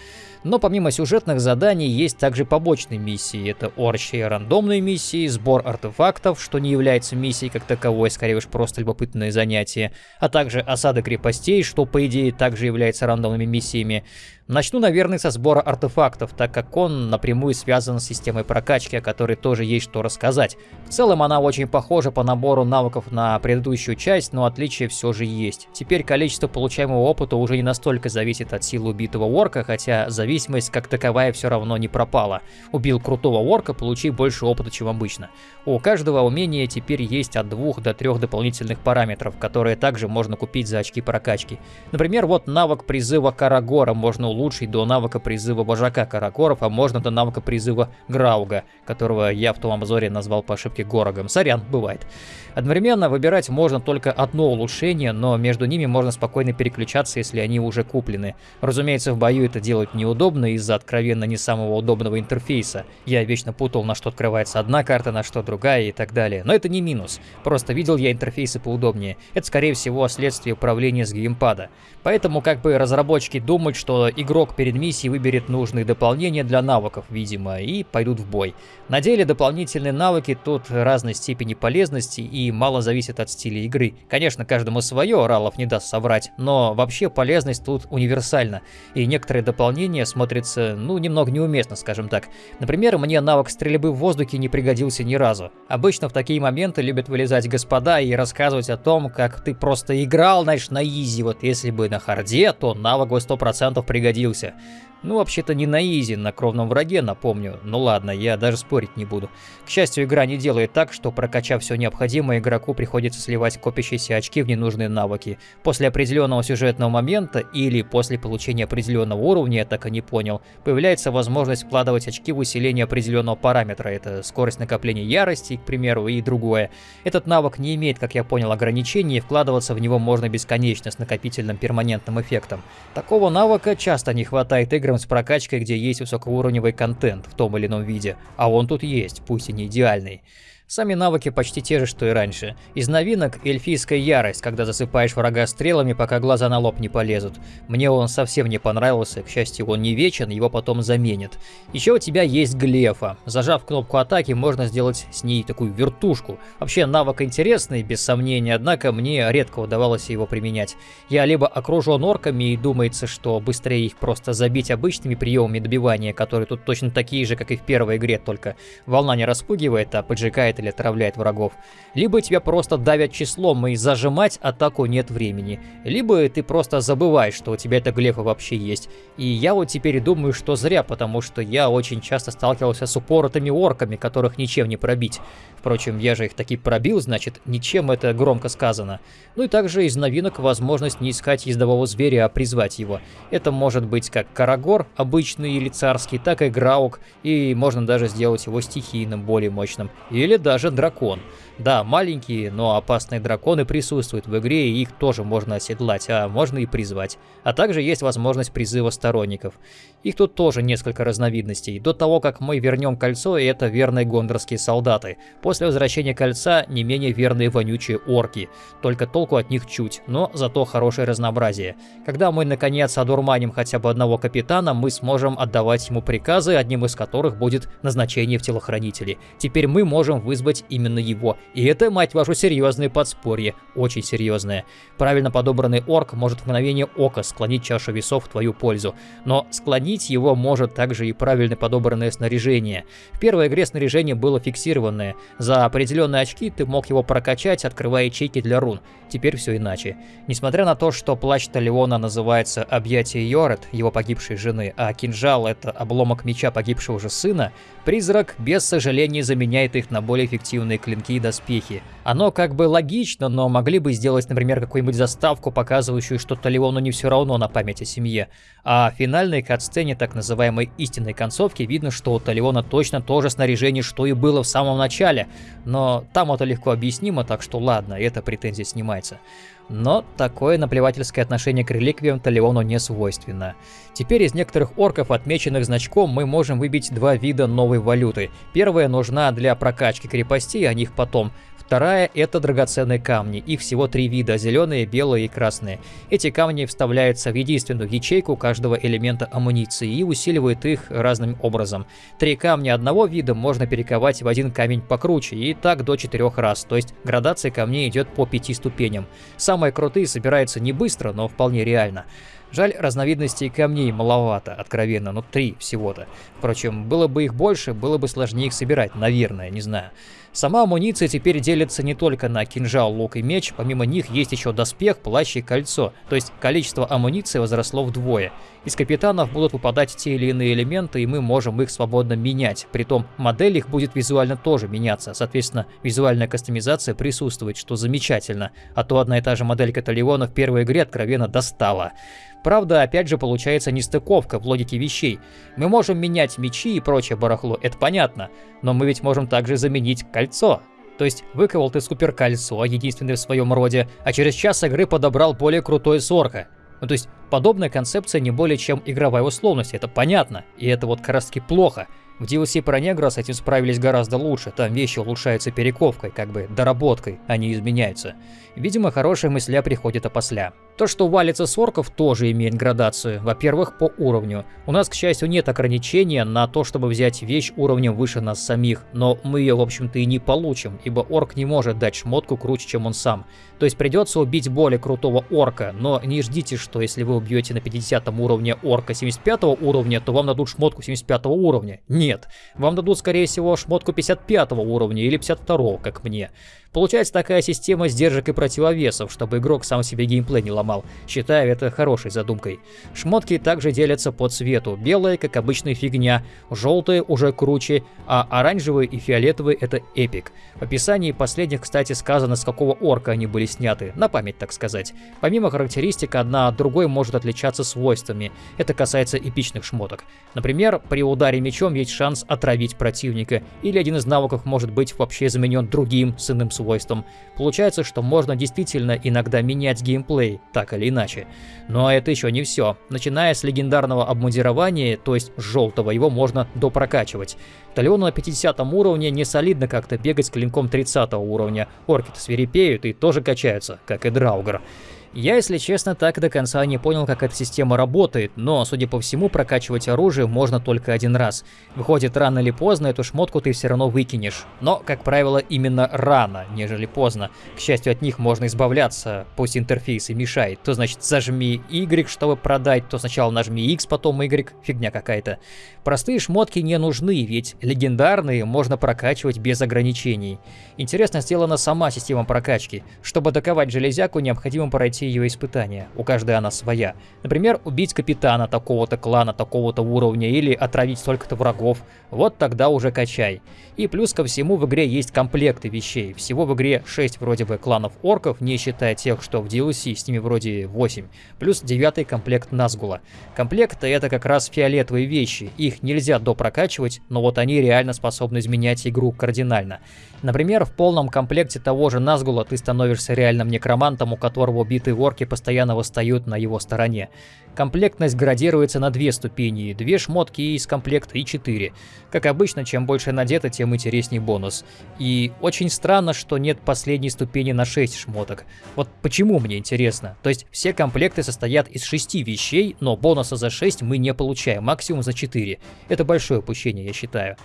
Но помимо сюжетных заданий есть также побочные миссии. Это орчие рандомные миссии, сбор артефактов, что не является миссией как таковой, скорее уж просто любопытное занятие, а также осада крепостей, что по идее также является рандомными миссиями. Начну, наверное, со сбора артефактов, так как он напрямую связан с системой прокачки, о которой тоже есть что рассказать. В целом она очень похожа по набору навыков на предыдущую часть, но отличия все же есть. Теперь количество получаемого опыта уже не настолько зависит от силы убитого орка, хотя зависимость как таковая все равно не пропала. Убил крутого орка, получи больше опыта, чем обычно. У каждого умения теперь есть от двух до трех дополнительных параметров, которые также можно купить за очки прокачки. Например, вот навык призыва Карагора можно улучшить до навыка призыва вожака Карагоров, а можно до навыка призыва Грауга, которого я в том обзоре назвал по ошибке Горогом. Сорян, бывает. Одновременно выбирать можно только одно улучшение, но между ними можно спокойно переключаться, если они уже куплены. Разумеется, в бою это делать неудобно из-за откровенно не самого удобного интерфейса. Я вечно путал, на что открывается одна карта, на что другая и так далее. Но это не минус. Просто видел я интерфейсы поудобнее. Это, скорее всего, следствие управления с геймпада. Поэтому как бы разработчики думают, что игрок перед миссией выберет нужные дополнения для навыков, видимо, и пойдут в бой. На деле дополнительные навыки тут разной степени полезности и мало зависит от стиля игры. Конечно, каждому свое, Ралов не даст соврать, но вообще полезность тут универсальна. И некоторые дополнения смотрятся, ну, немного неуместно, скажем так. Например, мне навык стрельбы в воздухе не пригодился ни разу. Обычно в такие моменты любят вылезать господа и рассказывать о том, как ты просто играл, знаешь, на easy. Вот если бы на харде, то навык бы 100% пригодился находился. Ну, вообще-то не на easy, на кровном враге, напомню. Ну ладно, я даже спорить не буду. К счастью, игра не делает так, что прокачав все необходимое, игроку приходится сливать копящиеся очки в ненужные навыки. После определенного сюжетного момента или после получения определенного уровня, я так и не понял, появляется возможность вкладывать очки в усиление определенного параметра. Это скорость накопления ярости, к примеру, и другое. Этот навык не имеет, как я понял, ограничений, и вкладываться в него можно бесконечно с накопительным перманентным эффектом. Такого навыка часто не хватает игр играм с прокачкой, где есть высокоуровневый контент в том или ином виде, а он тут есть, пусть и не идеальный. Сами навыки почти те же, что и раньше. Из новинок эльфийская ярость, когда засыпаешь врага стрелами, пока глаза на лоб не полезут. Мне он совсем не понравился, к счастью, он не вечен, его потом заменят. Еще у тебя есть глефа. Зажав кнопку атаки, можно сделать с ней такую вертушку. Вообще навык интересный, без сомнения, однако мне редко удавалось его применять. Я либо окружен орками и думается, что быстрее их просто забить обычными приемами добивания, которые тут точно такие же, как и в первой игре, только волна не распугивает, а поджигает убивает или отравляет врагов. Либо тебя просто давят числом и зажимать атаку нет времени. Либо ты просто забываешь, что у тебя эта глефа вообще есть. И я вот теперь думаю, что зря, потому что я очень часто сталкивался с упоротыми орками, которых ничем не пробить. Впрочем, я же их таки пробил, значит, ничем это громко сказано. Ну и также из новинок возможность не искать ездового зверя, а призвать его. Это может быть как Карагор, обычный или царский, так и Граук, и можно даже сделать его стихийным, более мощным. Или даже дракон. Да, маленькие, но опасные драконы присутствуют в игре, и их тоже можно оседлать, а можно и призвать. А также есть возможность призыва сторонников. Их тут тоже несколько разновидностей. До того, как мы вернем кольцо, это верные гондорские солдаты. После возвращения кольца не менее верные вонючие орки. Только толку от них чуть, но зато хорошее разнообразие. Когда мы наконец одурманим хотя бы одного капитана, мы сможем отдавать ему приказы, одним из которых будет назначение в телохранители. Теперь мы можем вызвать именно его, и это, мать вашу, серьезное подспорье, очень серьезное. Правильно подобранный орк может в мгновение ока склонить чашу весов в твою пользу, но склонить его может также и правильно подобранное снаряжение. В первой игре снаряжение было фиксированное, за определенные очки ты мог его прокачать, открывая ячейки для рун. Теперь все иначе. Несмотря на то, что плащ Талиона называется «Объятие Йорет», его погибшей жены, а кинжал — это обломок меча погибшего же сына, призрак без сожаления заменяет их на более эффективные клинки и доспехи. Оно как бы логично, но могли бы сделать, например, какую-нибудь заставку, показывающую, что Талиону не все равно на память о семье. А в финальной катсцене так называемой истинной концовки видно, что у Талиона точно то же снаряжение, что и было в самом начале. Но там это легко объяснимо, так что ладно, эта претензия снимается. Но такое наплевательское отношение к реликвиям Талиону не свойственно. Теперь из некоторых орков, отмеченных значком, мы можем выбить два вида новой валюты. Первая нужна для прокачки крепостей, о них потом. Вторая – это драгоценные камни. Их всего три вида – зеленые, белые и красные. Эти камни вставляются в единственную ячейку каждого элемента амуниции и усиливают их разным образом. Три камня одного вида можно перековать в один камень покруче, и так до четырех раз, то есть градация камней идет по пяти ступеням. Самые крутые собираются не быстро, но вполне реально. Жаль, разновидностей камней маловато, откровенно, ну три всего-то. Впрочем, было бы их больше, было бы сложнее их собирать, наверное, не знаю. Сама амуниция теперь делится не только на кинжал, лук и меч, помимо них есть еще доспех, плащ и кольцо, то есть количество амуниции возросло вдвое. Из капитанов будут выпадать те или иные элементы, и мы можем их свободно менять. Притом модель их будет визуально тоже меняться, соответственно, визуальная кастомизация присутствует, что замечательно, а то одна и та же модель Каталиона в первой игре откровенно достала. Правда, опять же получается нестыковка в логике вещей. Мы можем менять мечи и прочее барахло, это понятно, но мы ведь можем также заменить кольцо. То есть выковал ты суперкольцо, единственное в своем роде, а через час игры подобрал более крутой сорка. Ну то есть подобная концепция не более чем игровая условность, это понятно, и это вот как раз таки плохо. В DLC про негра с этим справились гораздо лучше, там вещи улучшаются перековкой, как бы доработкой, а не изменяются. Видимо, хорошая мысля приходит опосля. То, что валится с орков, тоже имеет градацию. Во-первых, по уровню. У нас, к счастью, нет ограничения на то, чтобы взять вещь уровнем выше нас самих, но мы ее, в общем-то, и не получим, ибо орк не может дать шмотку круче, чем он сам. То есть придется убить более крутого орка, но не ждите, что если вы убьете на 50 уровне орка 75 уровня, то вам дадут шмотку 75 уровня. Нет, вам дадут, скорее всего, шмотку 55 уровня или 52, как мне. Получается такая система сдержек и противовесов, чтобы игрок сам себе геймплей не ломал. Считаю это хорошей задумкой. Шмотки также делятся по цвету. Белые, как обычная фигня, желтые уже круче, а оранжевые и фиолетовые это эпик. В описании последних, кстати, сказано, с какого орка они были сняты, на память так сказать. Помимо характеристик, одна от другой может отличаться свойствами. Это касается эпичных шмоток. Например, при ударе мечом есть шанс отравить противника, или один из навыков может быть вообще заменен другим с иным свойством свойствам. Получается, что можно действительно иногда менять геймплей, так или иначе. Но это еще не все. Начиная с легендарного обмундирования, то есть желтого, его можно допрокачивать. Талиону на 50 уровне не солидно как-то бегать с клинком 30 уровня. Орки-то свирепеют и тоже качаются, как и Драугр. Я, если честно, так до конца не понял, как эта система работает, но, судя по всему, прокачивать оружие можно только один раз. Выходит, рано или поздно эту шмотку ты все равно выкинешь. Но, как правило, именно рано, нежели поздно. К счастью, от них можно избавляться, пусть интерфейс и мешает. То значит, зажми Y, чтобы продать, то сначала нажми X, потом Y, фигня какая-то. Простые шмотки не нужны, ведь легендарные можно прокачивать без ограничений. Интересно сделана сама система прокачки. Чтобы доковать железяку, необходимо пройти ее испытания. У каждой она своя. Например, убить капитана такого-то клана, такого-то уровня или отравить столько-то врагов. Вот тогда уже качай. И плюс ко всему в игре есть комплекты вещей. Всего в игре 6 вроде бы кланов орков, не считая тех, что в DLC, с ними вроде 8. Плюс 9 комплект Назгула. Комплекты это как раз фиолетовые вещи. Их нельзя допрокачивать, но вот они реально способны изменять игру кардинально. Например, в полном комплекте того же Назгула ты становишься реальным некромантом, у которого убитые орки постоянно восстают на его стороне. Комплектность градируется на две ступени, две шмотки из комплекта и четыре. Как обычно, чем больше надето, тем интересней бонус. И очень странно, что нет последней ступени на 6 шмоток. Вот почему мне интересно? То есть все комплекты состоят из 6 вещей, но бонуса за 6 мы не получаем, максимум за 4. Это большое упущение, я считаю.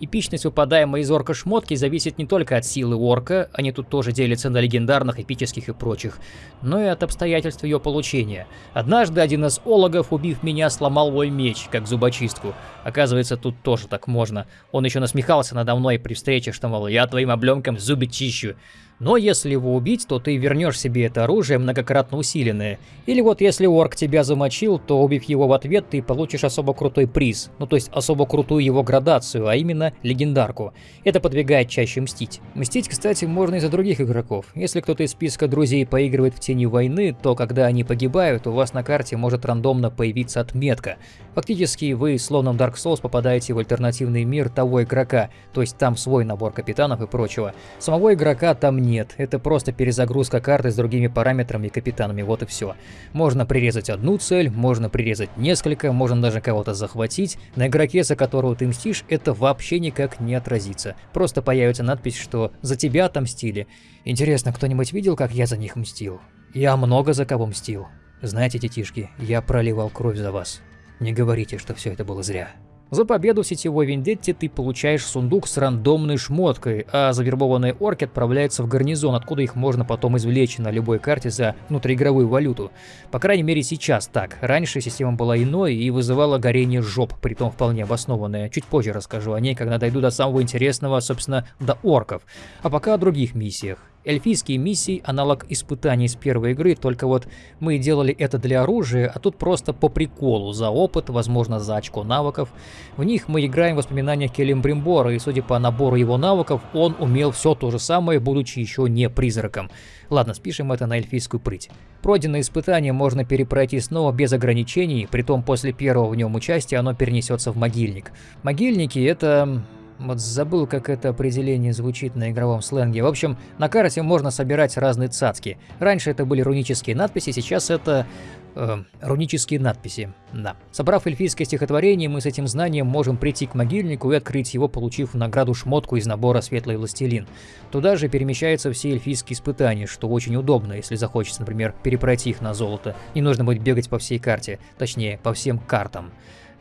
Эпичность выпадаемой из орка шмотки зависит не только от силы орка, они тут тоже делятся на легендарных, эпических и прочих, но и от обстоятельств ее получения. Однажды один из ологов, убив меня, сломал мой меч, как зубочистку. Оказывается, тут тоже так можно. Он еще насмехался надо мной при встрече, что, мол, я твоим облемком зубы чищу. Но если его убить, то ты вернешь себе это оружие многократно усиленное. Или вот если орк тебя замочил, то убив его в ответ, ты получишь особо крутой приз. Ну то есть особо крутую его градацию, а именно легендарку. Это подвигает чаще мстить. Мстить, кстати, можно и за других игроков. Если кто-то из списка друзей поигрывает в тени войны, то когда они погибают, у вас на карте может рандомно появиться отметка. Фактически вы, словно в Dark Souls, попадаете в альтернативный мир того игрока, то есть там свой набор капитанов и прочего. Самого игрока там нет, это просто перезагрузка карты с другими параметрами и капитанами, вот и все. Можно прирезать одну цель, можно прирезать несколько, можно даже кого-то захватить. На игроке, за которого ты мстишь, это вообще никак не отразится. Просто появится надпись, что «За тебя отомстили». Интересно, кто-нибудь видел, как я за них мстил? Я много за кого мстил. Знаете, детишки, я проливал кровь за вас. Не говорите, что все это было зря. За победу в сетевой вендетте ты получаешь сундук с рандомной шмоткой, а завербованные орки отправляются в гарнизон, откуда их можно потом извлечь на любой карте за внутриигровую валюту. По крайней мере сейчас так. Раньше система была иной и вызывала горение жоп, притом вполне обоснованное. Чуть позже расскажу о ней, когда дойду до самого интересного, собственно, до орков. А пока о других миссиях. Эльфийские миссии – аналог испытаний с первой игры, только вот мы делали это для оружия, а тут просто по приколу, за опыт, возможно, за очко навыков. В них мы играем в воспоминаниях Келембримбора, и судя по набору его навыков, он умел все то же самое, будучи еще не призраком. Ладно, спишем это на эльфийскую прыть. Пройденное испытание можно перепройти снова без ограничений, притом после первого в нем участия оно перенесется в могильник. Могильники – это вот забыл, как это определение звучит на игровом сленге. В общем, на карте можно собирать разные цацки. Раньше это были рунические надписи, сейчас это... Э, рунические надписи, да. Собрав эльфийское стихотворение, мы с этим знанием можем прийти к могильнику и открыть его, получив награду шмотку из набора «Светлый властелин». Туда же перемещаются все эльфийские испытания, что очень удобно, если захочется, например, перепройти их на золото. Не нужно будет бегать по всей карте, точнее, по всем картам.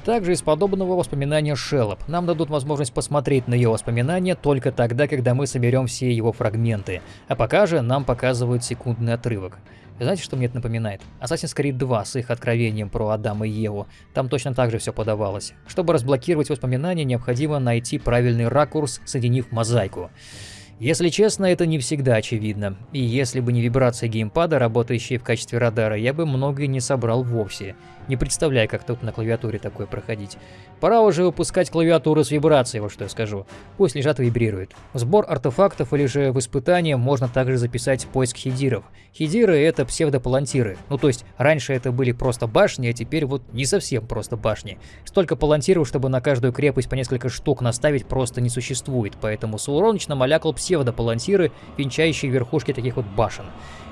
Также из подобного воспоминания Шеллоп. Нам дадут возможность посмотреть на ее воспоминания только тогда, когда мы соберем все его фрагменты. А пока же нам показывают секундный отрывок. Знаете, что мне это напоминает? Assassin's Creed 2 с их откровением про Адама и Еву. Там точно так же все подавалось. Чтобы разблокировать воспоминания, необходимо найти правильный ракурс, соединив мозаику. Если честно, это не всегда очевидно. И если бы не вибрация геймпада, работающие в качестве радара, я бы многое не собрал вовсе. Не представляю, как тут на клавиатуре такое проходить. Пора уже выпускать клавиатуру с вибрацией, вот что я скажу. Пусть лежат и вибрируют. Сбор артефактов или же в испытание можно также записать поиск хидиров. Хидиры это псевдопалантиры. Ну то есть раньше это были просто башни, а теперь вот не совсем просто башни. Столько палантиров, чтобы на каждую крепость по несколько штук наставить просто не существует, поэтому Сауроныч намалякал псевдопалантиры, венчающие верхушки таких вот башен.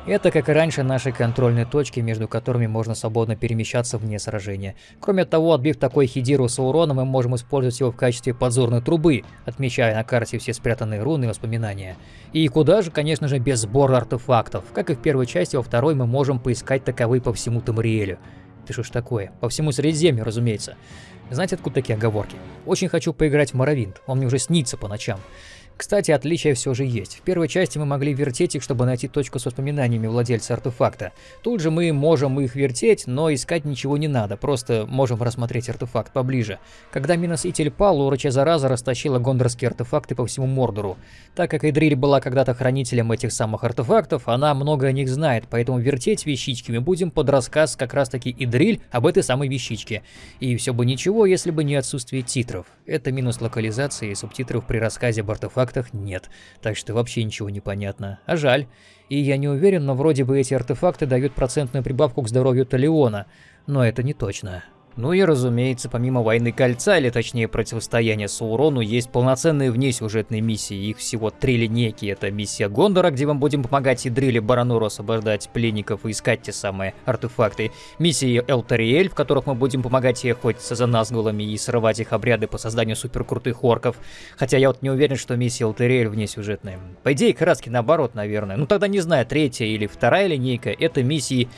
Это, как и раньше, наши контрольные точки, между которыми можно свободно перемещаться вне сражения. Кроме того, отбив такой хидиру Саурона, мы можем использовать его в качестве подзорной трубы, отмечая на карте все спрятанные руны и воспоминания. И куда же, конечно же, без сбора артефактов. Как и в первой части, во второй мы можем поискать таковые по всему Тамариэлю. Ты что ж такое? По всему Средиземью, разумеется. Знаете, откуда такие оговорки? Очень хочу поиграть в Моровинт, он мне уже снится по ночам. Кстати, отличия все же есть. В первой части мы могли вертеть их, чтобы найти точку с воспоминаниями владельца артефакта. Тут же мы можем их вертеть, но искать ничего не надо, просто можем рассмотреть артефакт поближе. Когда Миноситель пал, уроча зараза растащила гондорские артефакты по всему Мордору. Так как Идриль была когда-то хранителем этих самых артефактов, она много о них знает, поэтому вертеть вещички мы будем под рассказ как раз таки Идриль об этой самой вещичке. И все бы ничего, если бы не отсутствие титров. Это минус локализации и субтитров при рассказе об артефактах артефактах нет, так что вообще ничего не понятно. А жаль. И я не уверен, но вроде бы эти артефакты дают процентную прибавку к здоровью Талиона. Но это не точно. Ну и разумеется, помимо Войны Кольца, или точнее противостояния Саурону, есть полноценные внесюжетные миссии. Их всего три линейки. Это миссия Гондора, где мы будем помогать Идриле Барануру освобождать пленников и искать те самые артефакты. Миссии Элтариэль, в которых мы будем помогать ей охотиться за Назгулами и срывать их обряды по созданию суперкрутых орков. Хотя я вот не уверен, что миссия Элтариэль внесюжетная. По идее, краски наоборот, наверное. Ну тогда не знаю, третья или вторая линейка, это миссии,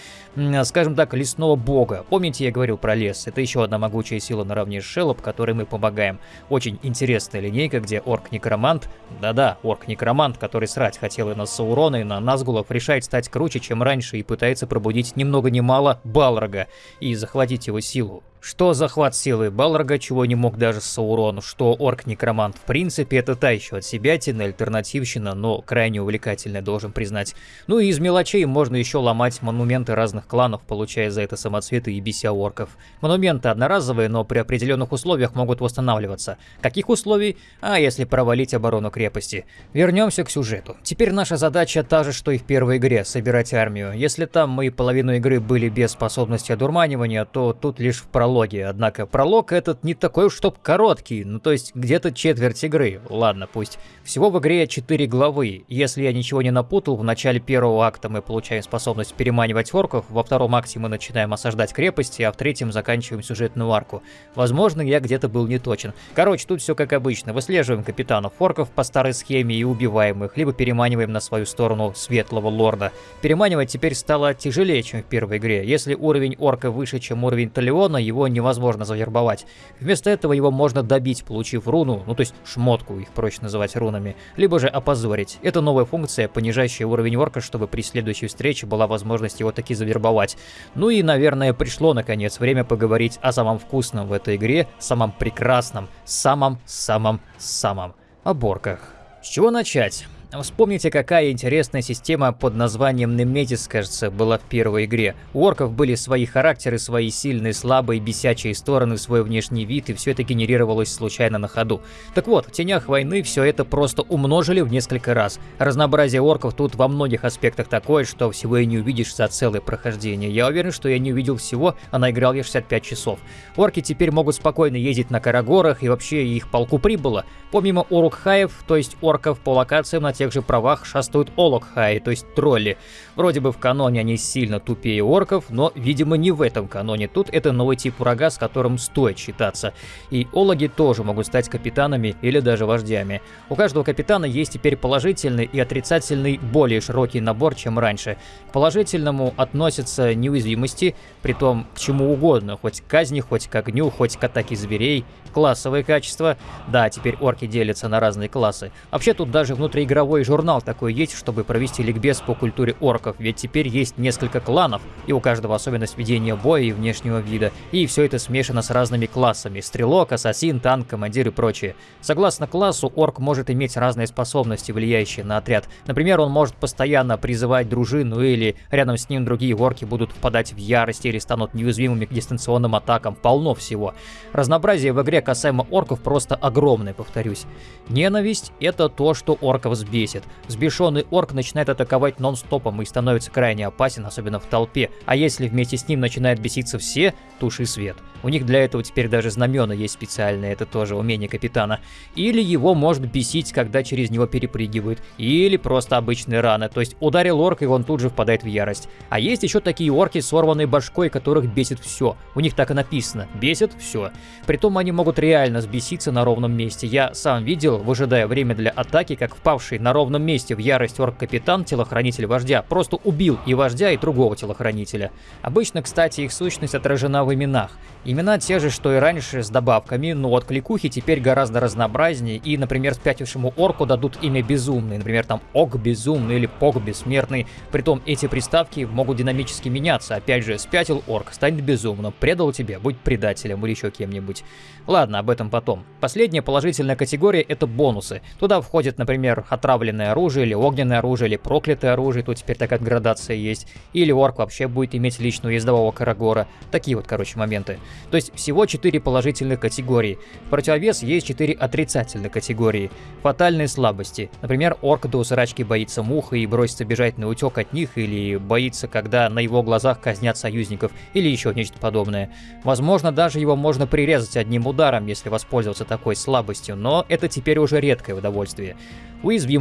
скажем так, лесного бога. Помните, я говорил про лес? Это еще одна могучая сила наравне с Шеллоп, которой мы помогаем. Очень интересная линейка, где орк-некромант, да-да, орк-некромант, который срать хотел и на Саурона, и на Назгулов, решает стать круче, чем раньше, и пытается пробудить ни много ни мало Балрога и захватить его силу. Что захват силы Балрога, чего не мог даже Саурон, что орк-некромант в принципе это та еще от себя тина альтернативщина, но крайне увлекательная, должен признать. Ну и из мелочей можно еще ломать монументы разных кланов, получая за это самоцветы и бися орков. Монументы одноразовые, но при определенных условиях могут восстанавливаться. Каких условий? А если провалить оборону крепости. Вернемся к сюжету. Теперь наша задача та же, что и в первой игре, собирать армию. Если там мы половину игры были без способности одурманивания, то тут лишь в прологе прологе, однако пролог этот не такой уж чтоб короткий, ну то есть где-то четверть игры, ладно пусть. Всего в игре 4 главы, если я ничего не напутал, в начале первого акта мы получаем способность переманивать орков, во втором акте мы начинаем осаждать крепости, а в третьем заканчиваем сюжетную арку. Возможно, я где-то был не точен. Короче, тут все как обычно, выслеживаем капитанов орков по старой схеме и убиваем их, либо переманиваем на свою сторону светлого лорда. Переманивать теперь стало тяжелее, чем в первой игре. Если уровень орка выше, чем уровень Талиона, его его невозможно завербовать. Вместо этого его можно добить, получив руну, ну то есть шмотку, их проще называть рунами, либо же опозорить. Это новая функция, понижающая уровень орка, чтобы при следующей встрече была возможность его таки завербовать. Ну и, наверное, пришло наконец время поговорить о самом вкусном в этой игре, самом прекрасном, самом-самом-самом. О борках. С чего начать? Вспомните, какая интересная система под названием Неметис, кажется, была в первой игре. У орков были свои характеры, свои сильные, слабые, бесячие стороны, свой внешний вид, и все это генерировалось случайно на ходу. Так вот, в Тенях войны все это просто умножили в несколько раз. Разнообразие орков тут во многих аспектах такое, что всего и не увидишь за целое прохождение. Я уверен, что я не увидел всего, а наиграл я 65 часов. Орки теперь могут спокойно ездить на Карагорах, и вообще их полку прибыло. Помимо Урукхаев, то есть орков по локациям на тех же правах шастают Олокхаи, то есть тролли. Вроде бы в каноне они сильно тупее орков, но, видимо, не в этом каноне. Тут это новый тип врага, с которым стоит считаться. И Ологи тоже могут стать капитанами или даже вождями. У каждого капитана есть теперь положительный и отрицательный более широкий набор, чем раньше. К положительному относятся неуязвимости, при том к чему угодно, хоть к казни, хоть к огню, хоть к атаке зверей, классовые качества. Да, теперь орки делятся на разные классы. Вообще тут даже внутриигровой журнал такой есть, чтобы провести ликбез по культуре орков, ведь теперь есть несколько кланов, и у каждого особенность ведения боя и внешнего вида. И все это смешано с разными классами. Стрелок, ассасин, танк, командир и прочее. Согласно классу, орк может иметь разные способности, влияющие на отряд. Например, он может постоянно призывать дружину, или рядом с ним другие орки будут впадать в ярость или станут неуязвимыми к дистанционным атакам. Полно всего. Разнообразие в игре касаемо орков просто огромное, повторюсь. Ненависть — это то, что орков сбесит. Сбешенный орк начинает атаковать нон-стопом и становится крайне опасен, особенно в толпе. А если вместе с ним начинают беситься все, туши свет. У них для этого теперь даже знамена есть специальные, это тоже умение капитана. Или его может бесить, когда через него перепрыгивают. Или просто обычные раны, то есть ударил орк, и он тут же впадает в ярость. А есть еще такие орки с сорванной башкой, которых бесит все. У них так и написано. Бесит все. Притом они могут реально сбеситься на ровном месте. Я сам видел, выжидая время для атаки, как впавший на ровном месте в ярость орк-капитан, телохранитель вождя, просто убил и вождя, и другого телохранителя. Обычно, кстати, их сущность отражена в именах. Имена те же, что и раньше, с добавками, но от кликухи теперь гораздо разнообразнее, и, например, спятившему орку дадут имя Безумный, например, там Ог Безумный или Пог Бессмертный. Притом эти приставки могут динамически меняться. Опять же, спятил орк, станет безумным, предал тебе, будь предателем или еще кем-нибудь. Ладно, об этом потом. Последняя положительная категория — это бонусы. Туда входит, например, отравленное оружие, или огненное оружие, или проклятое оружие, тут теперь такая градация есть. Или орк вообще будет иметь личную ездового карагора. Такие вот, короче, моменты. То есть всего 4 положительных категории. В противовес есть 4 отрицательных категории. Фатальные слабости. Например, орк до усрачки боится мух и бросится бежать на утек от них, или боится, когда на его глазах казнят союзников, или еще нечто подобное. Возможно, даже его можно прирезать одним ударом если воспользоваться такой слабостью, но это теперь уже редкое удовольствие.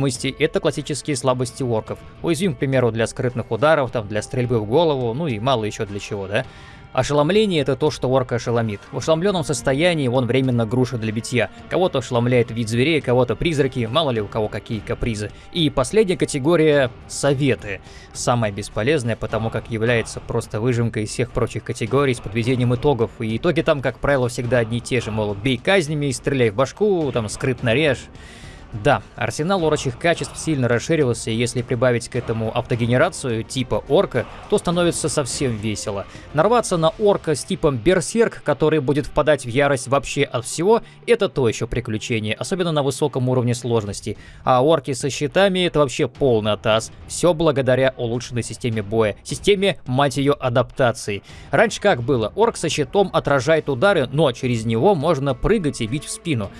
Уязвимости — это классические слабости орков. Уязвим, к примеру, для скрытных ударов, там, для стрельбы в голову, ну и мало еще для чего, да? Ошеломление — это то, что орка ошеломит. В ошеломленном состоянии он временно груша для битья. Кого-то ошеломляет вид зверей, кого-то призраки, мало ли у кого какие капризы. И последняя категория — советы. Самая бесполезная, потому как является просто выжимкой из всех прочих категорий с подведением итогов. И итоги там, как правило, всегда одни и те же, мол, бей казнями, стреляй в башку, там, скрытно режь. Да, арсенал орочих качеств сильно расширился, и если прибавить к этому автогенерацию типа орка, то становится совсем весело. Нарваться на орка с типом берсерк, который будет впадать в ярость вообще от всего, это то еще приключение, особенно на высоком уровне сложности. А орки со щитами это вообще полный атас. Все благодаря улучшенной системе боя. Системе, мать ее, адаптации. Раньше как было? Орк со щитом отражает удары, но через него можно прыгать и бить в спину.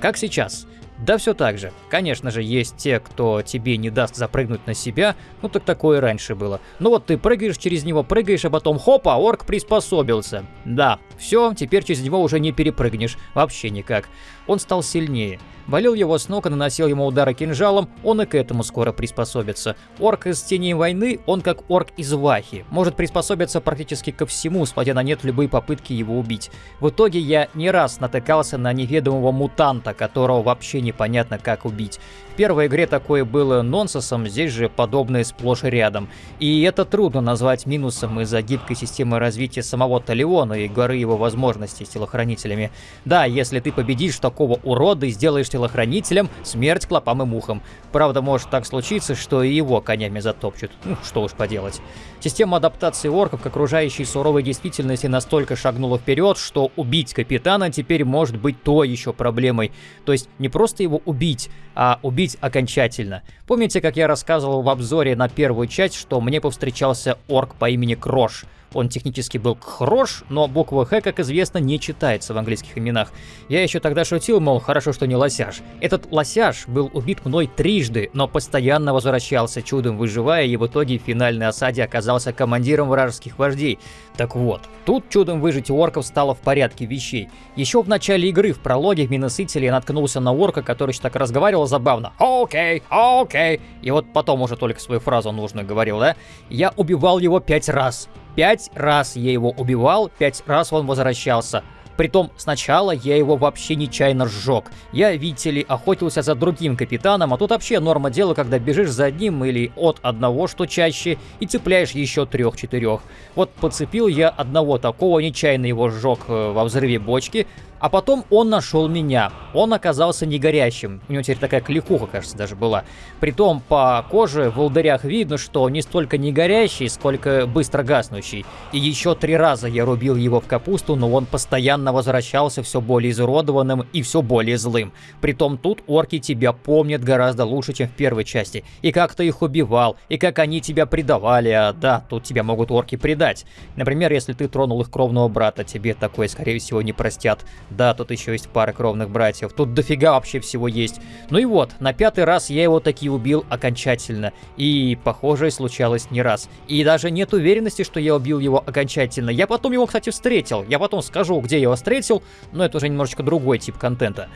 Как сейчас? Да все так же. Конечно же, есть те, кто тебе не даст запрыгнуть на себя, ну так такое раньше было. Ну вот ты прыгаешь через него, прыгаешь, а потом хопа, орк приспособился. Да, все, теперь через него уже не перепрыгнешь, вообще никак. Он стал сильнее. Болел его с ног и наносил ему удары кинжалом, он и к этому скоро приспособится. Орк из Тени войны, он как орк из Вахи, может приспособиться практически ко всему, сводя на нет любые попытки его убить. В итоге я не раз натыкался на неведомого мутанта, которого вообще непонятно как убить. В первой игре такое было нонсенсом, здесь же подобное сплошь и рядом. И это трудно назвать минусом из-за гибкой системы развития самого Талиона и горы его возможностей с телохранителями. Да, если ты победишь такого урода и сделаешь телохранителем, смерть клопам и мухам. Правда, может так случиться, что и его конями затопчут. Ну, что уж поделать. Система адаптации орков к окружающей суровой действительности настолько шагнула вперед, что убить капитана теперь может быть то еще проблемой. То есть не просто его убить, а убить окончательно. Помните, как я рассказывал в обзоре на первую часть, что мне повстречался орк по имени Крош? Он технически был хорош, но буква Х, как известно, не читается в английских именах. Я еще тогда шутил, мол, хорошо, что не лосяж. Этот лосяж был убит мной трижды, но постоянно возвращался, чудом выживая, и в итоге в финальной осаде оказался командиром вражеских вождей. Так вот, тут чудом выжить у орков стало в порядке вещей. Еще в начале игры, в прологе в Миносителе я наткнулся на орка, который так разговаривал забавно. Окей, окей. И вот потом уже только свою фразу нужно говорил, да? Я убивал его пять раз. Пять раз я его убивал, пять раз он возвращался. Притом сначала я его вообще нечаянно сжег. Я, видите ли, охотился за другим капитаном, а тут вообще норма дела, когда бежишь за одним или от одного, что чаще, и цепляешь еще трех-четырех. Вот подцепил я одного такого, нечаянно его сжег э, во взрыве бочки, а потом он нашел меня. Он оказался не горящим. У него теперь такая кликуха, кажется, даже была. Притом по коже в волдырях видно, что не столько не горящий, сколько быстро гаснущий. И еще три раза я рубил его в капусту, но он постоянно возвращался все более изуродованным и все более злым. Притом тут орки тебя помнят гораздо лучше, чем в первой части. И как ты их убивал, и как они тебя предавали, а да, тут тебя могут орки предать. Например, если ты тронул их кровного брата, тебе такое, скорее всего, не простят. Да, тут еще есть пара кровных братьев. Тут дофига вообще всего есть. Ну и вот, на пятый раз я его таки убил окончательно. И похожее случалось не раз. И даже нет уверенности, что я убил его окончательно. Я потом его, кстати, встретил. Я потом скажу, где я его встретил, но это уже немножечко другой тип контента.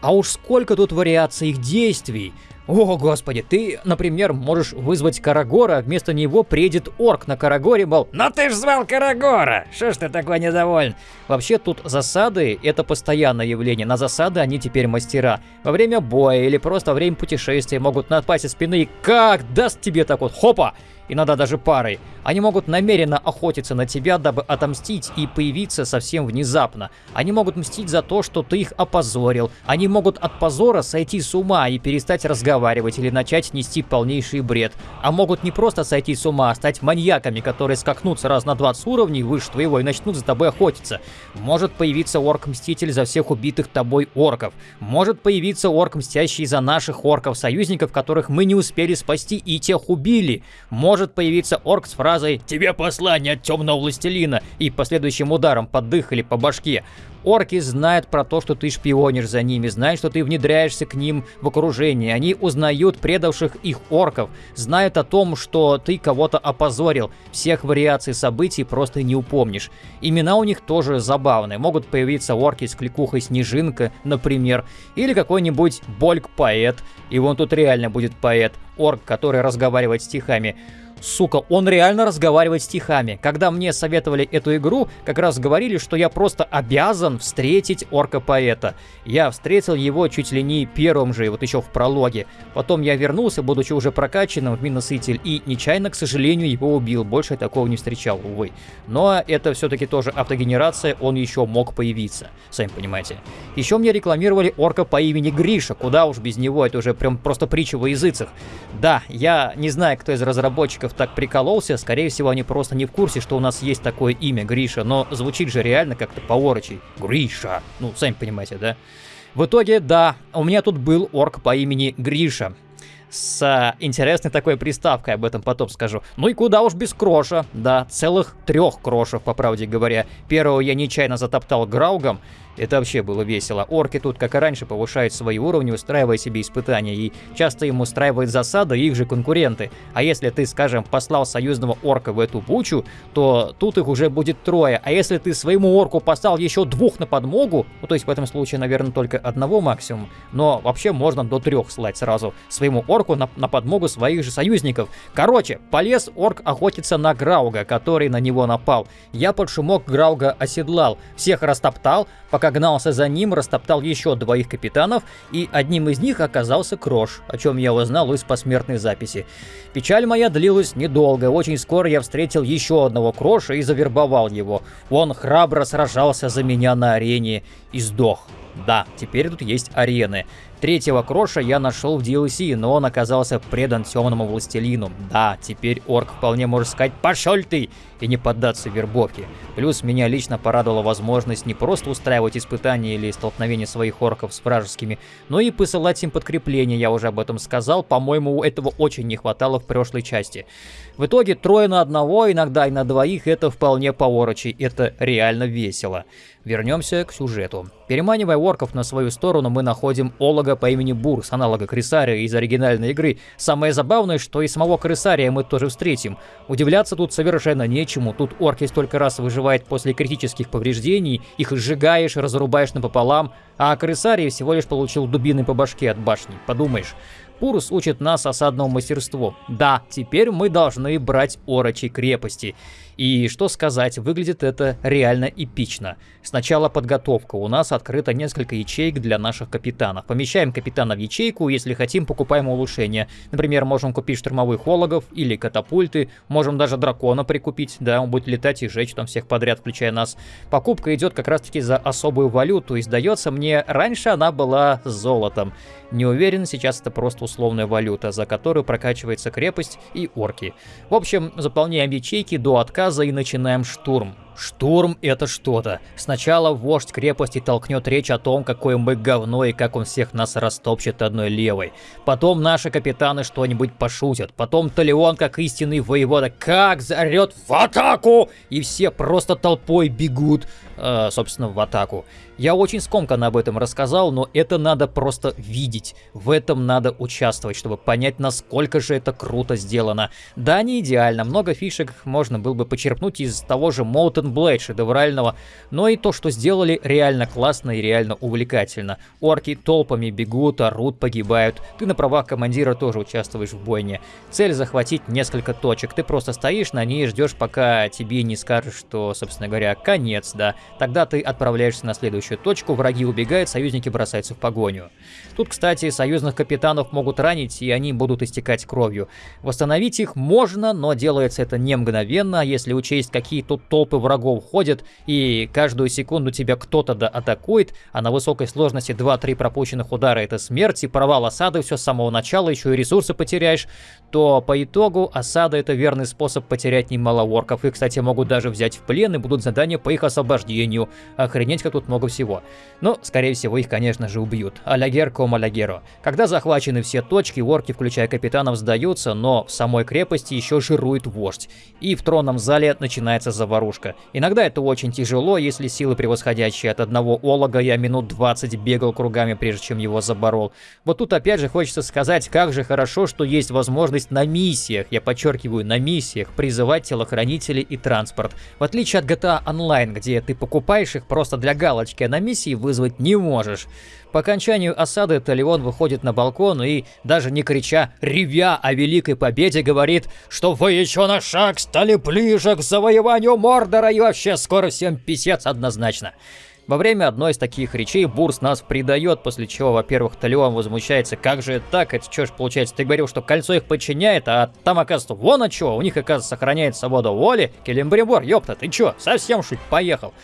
А уж сколько тут вариаций их действий. О, господи, ты, например, можешь вызвать Карагора, а вместо него приедет орк на Карагоре, мол, «Но ты ж звал Карагора! Что ж ты такой недоволен?» Вообще тут засады — это постоянное явление, на засады они теперь мастера. Во время боя или просто во время путешествия могут напасть со спины и как даст тебе так вот, хопа! Иногда даже парой. Они могут намеренно охотиться на тебя, дабы отомстить и появиться совсем внезапно. Они могут мстить за то, что ты их опозорил. Они могут от позора сойти с ума и перестать разговаривать или начать нести полнейший бред. А могут не просто сойти с ума, а стать маньяками, которые скакнутся раз на 20 уровней выше твоего и начнут за тобой охотиться. Может появиться орк-мститель за всех убитых тобой орков. Может появиться орк, мстящий за наших орков-союзников, которых мы не успели спасти и тех убили. Может может появиться орк с фразой «Тебе послание от темного властелина» и последующим ударом под дых или по башке. Орки знают про то, что ты шпионишь за ними, знают, что ты внедряешься к ним в окружение. Они узнают предавших их орков, знают о том, что ты кого-то опозорил. Всех вариаций событий просто не упомнишь. Имена у них тоже забавные. Могут появиться орки с кликухой Снежинка, например, или какой-нибудь Больк-поэт. И вон тут реально будет поэт, орк, который разговаривает стихами. Сука, он реально разговаривает стихами. Когда мне советовали эту игру, как раз говорили, что я просто обязан встретить орка-поэта. Я встретил его чуть ли не первым же, вот еще в прологе. Потом я вернулся, будучи уже прокачанным в Миноситель, и нечаянно, к сожалению, его убил. Больше я такого не встречал, увы. Но это все-таки тоже автогенерация, он еще мог появиться, сами понимаете. Еще мне рекламировали орка по имени Гриша, куда уж без него, это уже прям просто притча во языцах. Да, я не знаю, кто из разработчиков так прикололся, скорее всего, они просто не в курсе, что у нас есть такое имя Гриша, но звучит же реально как-то по-орочи. Гриша. Ну, сами понимаете, да? В итоге, да, у меня тут был орк по имени Гриша с интересной такой приставкой, об этом потом скажу. Ну и куда уж без кроша, да, целых трех крошев, по правде говоря. Первого я нечаянно затоптал Граугом, это вообще было весело. Орки тут, как и раньше, повышают свои уровни, устраивая себе испытания, и часто им устраивают засады их же конкуренты. А если ты, скажем, послал союзного орка в эту бучу, то тут их уже будет трое. А если ты своему орку послал еще двух на подмогу, ну то есть в этом случае, наверное, только одного максимум, но вообще можно до трех слать сразу своему орку на, на подмогу своих же союзников. Короче, полез орк охотиться на Грауга, который на него напал. Я под шумок Грауга оседлал, всех растоптал, пока Пока за ним, растоптал еще двоих капитанов, и одним из них оказался Крош, о чем я узнал из посмертной записи. Печаль моя длилась недолго, очень скоро я встретил еще одного Кроша и завербовал его. Он храбро сражался за меня на арене и сдох. Да, теперь тут есть арены. Третьего Кроша я нашел в DLC, но он оказался предан темному властелину. Да, теперь орк вполне может сказать «пошел ты!» и не поддаться вербовке. Плюс меня лично порадовала возможность не просто устраивать испытания или столкновения своих орков с вражескими, но и посылать им подкрепления, я уже об этом сказал, по-моему, этого очень не хватало в прошлой части. В итоге трое на одного, иногда и на двоих, это вполне по-орочи, это реально весело. Вернемся к сюжету. Переманивая орков на свою сторону, мы находим Олога по имени Бурс, аналога Крисария из оригинальной игры. Самое забавное, что и самого Крисария мы тоже встретим. Удивляться тут совершенно нечему, тут орки столько раз выживает после критических повреждений, их сжигаешь, разрубаешь напополам, а Крисарий всего лишь получил дубины по башке от башни, подумаешь. Пурус учит нас осадному мастерству. Да, теперь мы должны брать орочи крепости. И что сказать, выглядит это реально эпично. Сначала подготовка. У нас открыто несколько ячеек для наших капитанов. Помещаем капитана в ячейку, если хотим, покупаем улучшения. Например, можем купить штурмовых хологов или катапульты. Можем даже дракона прикупить, да, он будет летать и жечь там всех подряд, включая нас. Покупка идет как раз таки за особую валюту, и сдается мне, раньше она была золотом. Не уверен, сейчас это просто условная валюта, за которую прокачивается крепость и орки. В общем, заполняем ячейки до отказа и начинаем штурм. Штурм — это что-то. Сначала вождь крепости толкнет речь о том, какое мы говно и как он всех нас растопчет одной левой. Потом наши капитаны что-нибудь пошутят. Потом Талион, как истинный воевода, как заорет в атаку! И все просто толпой бегут, э, собственно, в атаку. Я очень скомканно об этом рассказал, но это надо просто видеть. В этом надо участвовать, чтобы понять, насколько же это круто сделано. Да, не идеально, много фишек можно было бы почерпнуть из того же Molten Blade шедеврального, но и то, что сделали, реально классно и реально увлекательно. Орки толпами бегут, орут, погибают. Ты на правах командира тоже участвуешь в бойне. Цель захватить несколько точек. Ты просто стоишь на ней и ждешь, пока тебе не скажут, что, собственно говоря, конец, да. Тогда ты отправляешься на следующую точку, враги убегают, союзники бросаются в погоню. Тут, кстати, союзных капитанов могут ранить, и они будут истекать кровью. Восстановить их можно, но делается это не мгновенно, если учесть, какие тут толпы врагов ходят, и каждую секунду тебя кто-то да атакует, а на высокой сложности 2-3 пропущенных удара это смерть, и провал осады все с самого начала, еще и ресурсы потеряешь, то по итогу осада это верный способ потерять немало орков. И, кстати, могут даже взять в плен и будут задания по их освобождению. Охренеть, как тут много всего. Но, скорее всего, их, конечно же, убьют. Алягер ком алягеро. Когда захвачены все точки, орки, включая капитанов, сдаются, но в самой крепости еще жирует вождь. И в тронном зале начинается заварушка. Иногда это очень тяжело, если силы превосходящие от одного олога я минут 20 бегал кругами, прежде чем его заборол. Вот тут опять же хочется сказать, как же хорошо, что есть возможность на миссиях, я подчеркиваю, на миссиях, призывать телохранителей и транспорт. В отличие от GTA Online, где ты покупаешь их просто для галочки, а на миссии вызвать не можешь. По окончанию осады Талион выходит на балкон и, даже не крича, ревя о великой победе, говорит, что вы еще на шаг стали ближе к завоеванию Мордора и вообще скоро всем писец однозначно. Во время одной из таких речей Бурс нас предает, после чего, во-первых, Талион возмущается, как же так, это что ж получается, ты говорил, что кольцо их подчиняет, а там, оказывается, вон от чего, у них, оказывается, сохраняет свобода воли, Келембрибор, ёпта, ты чё, совсем шуть поехал.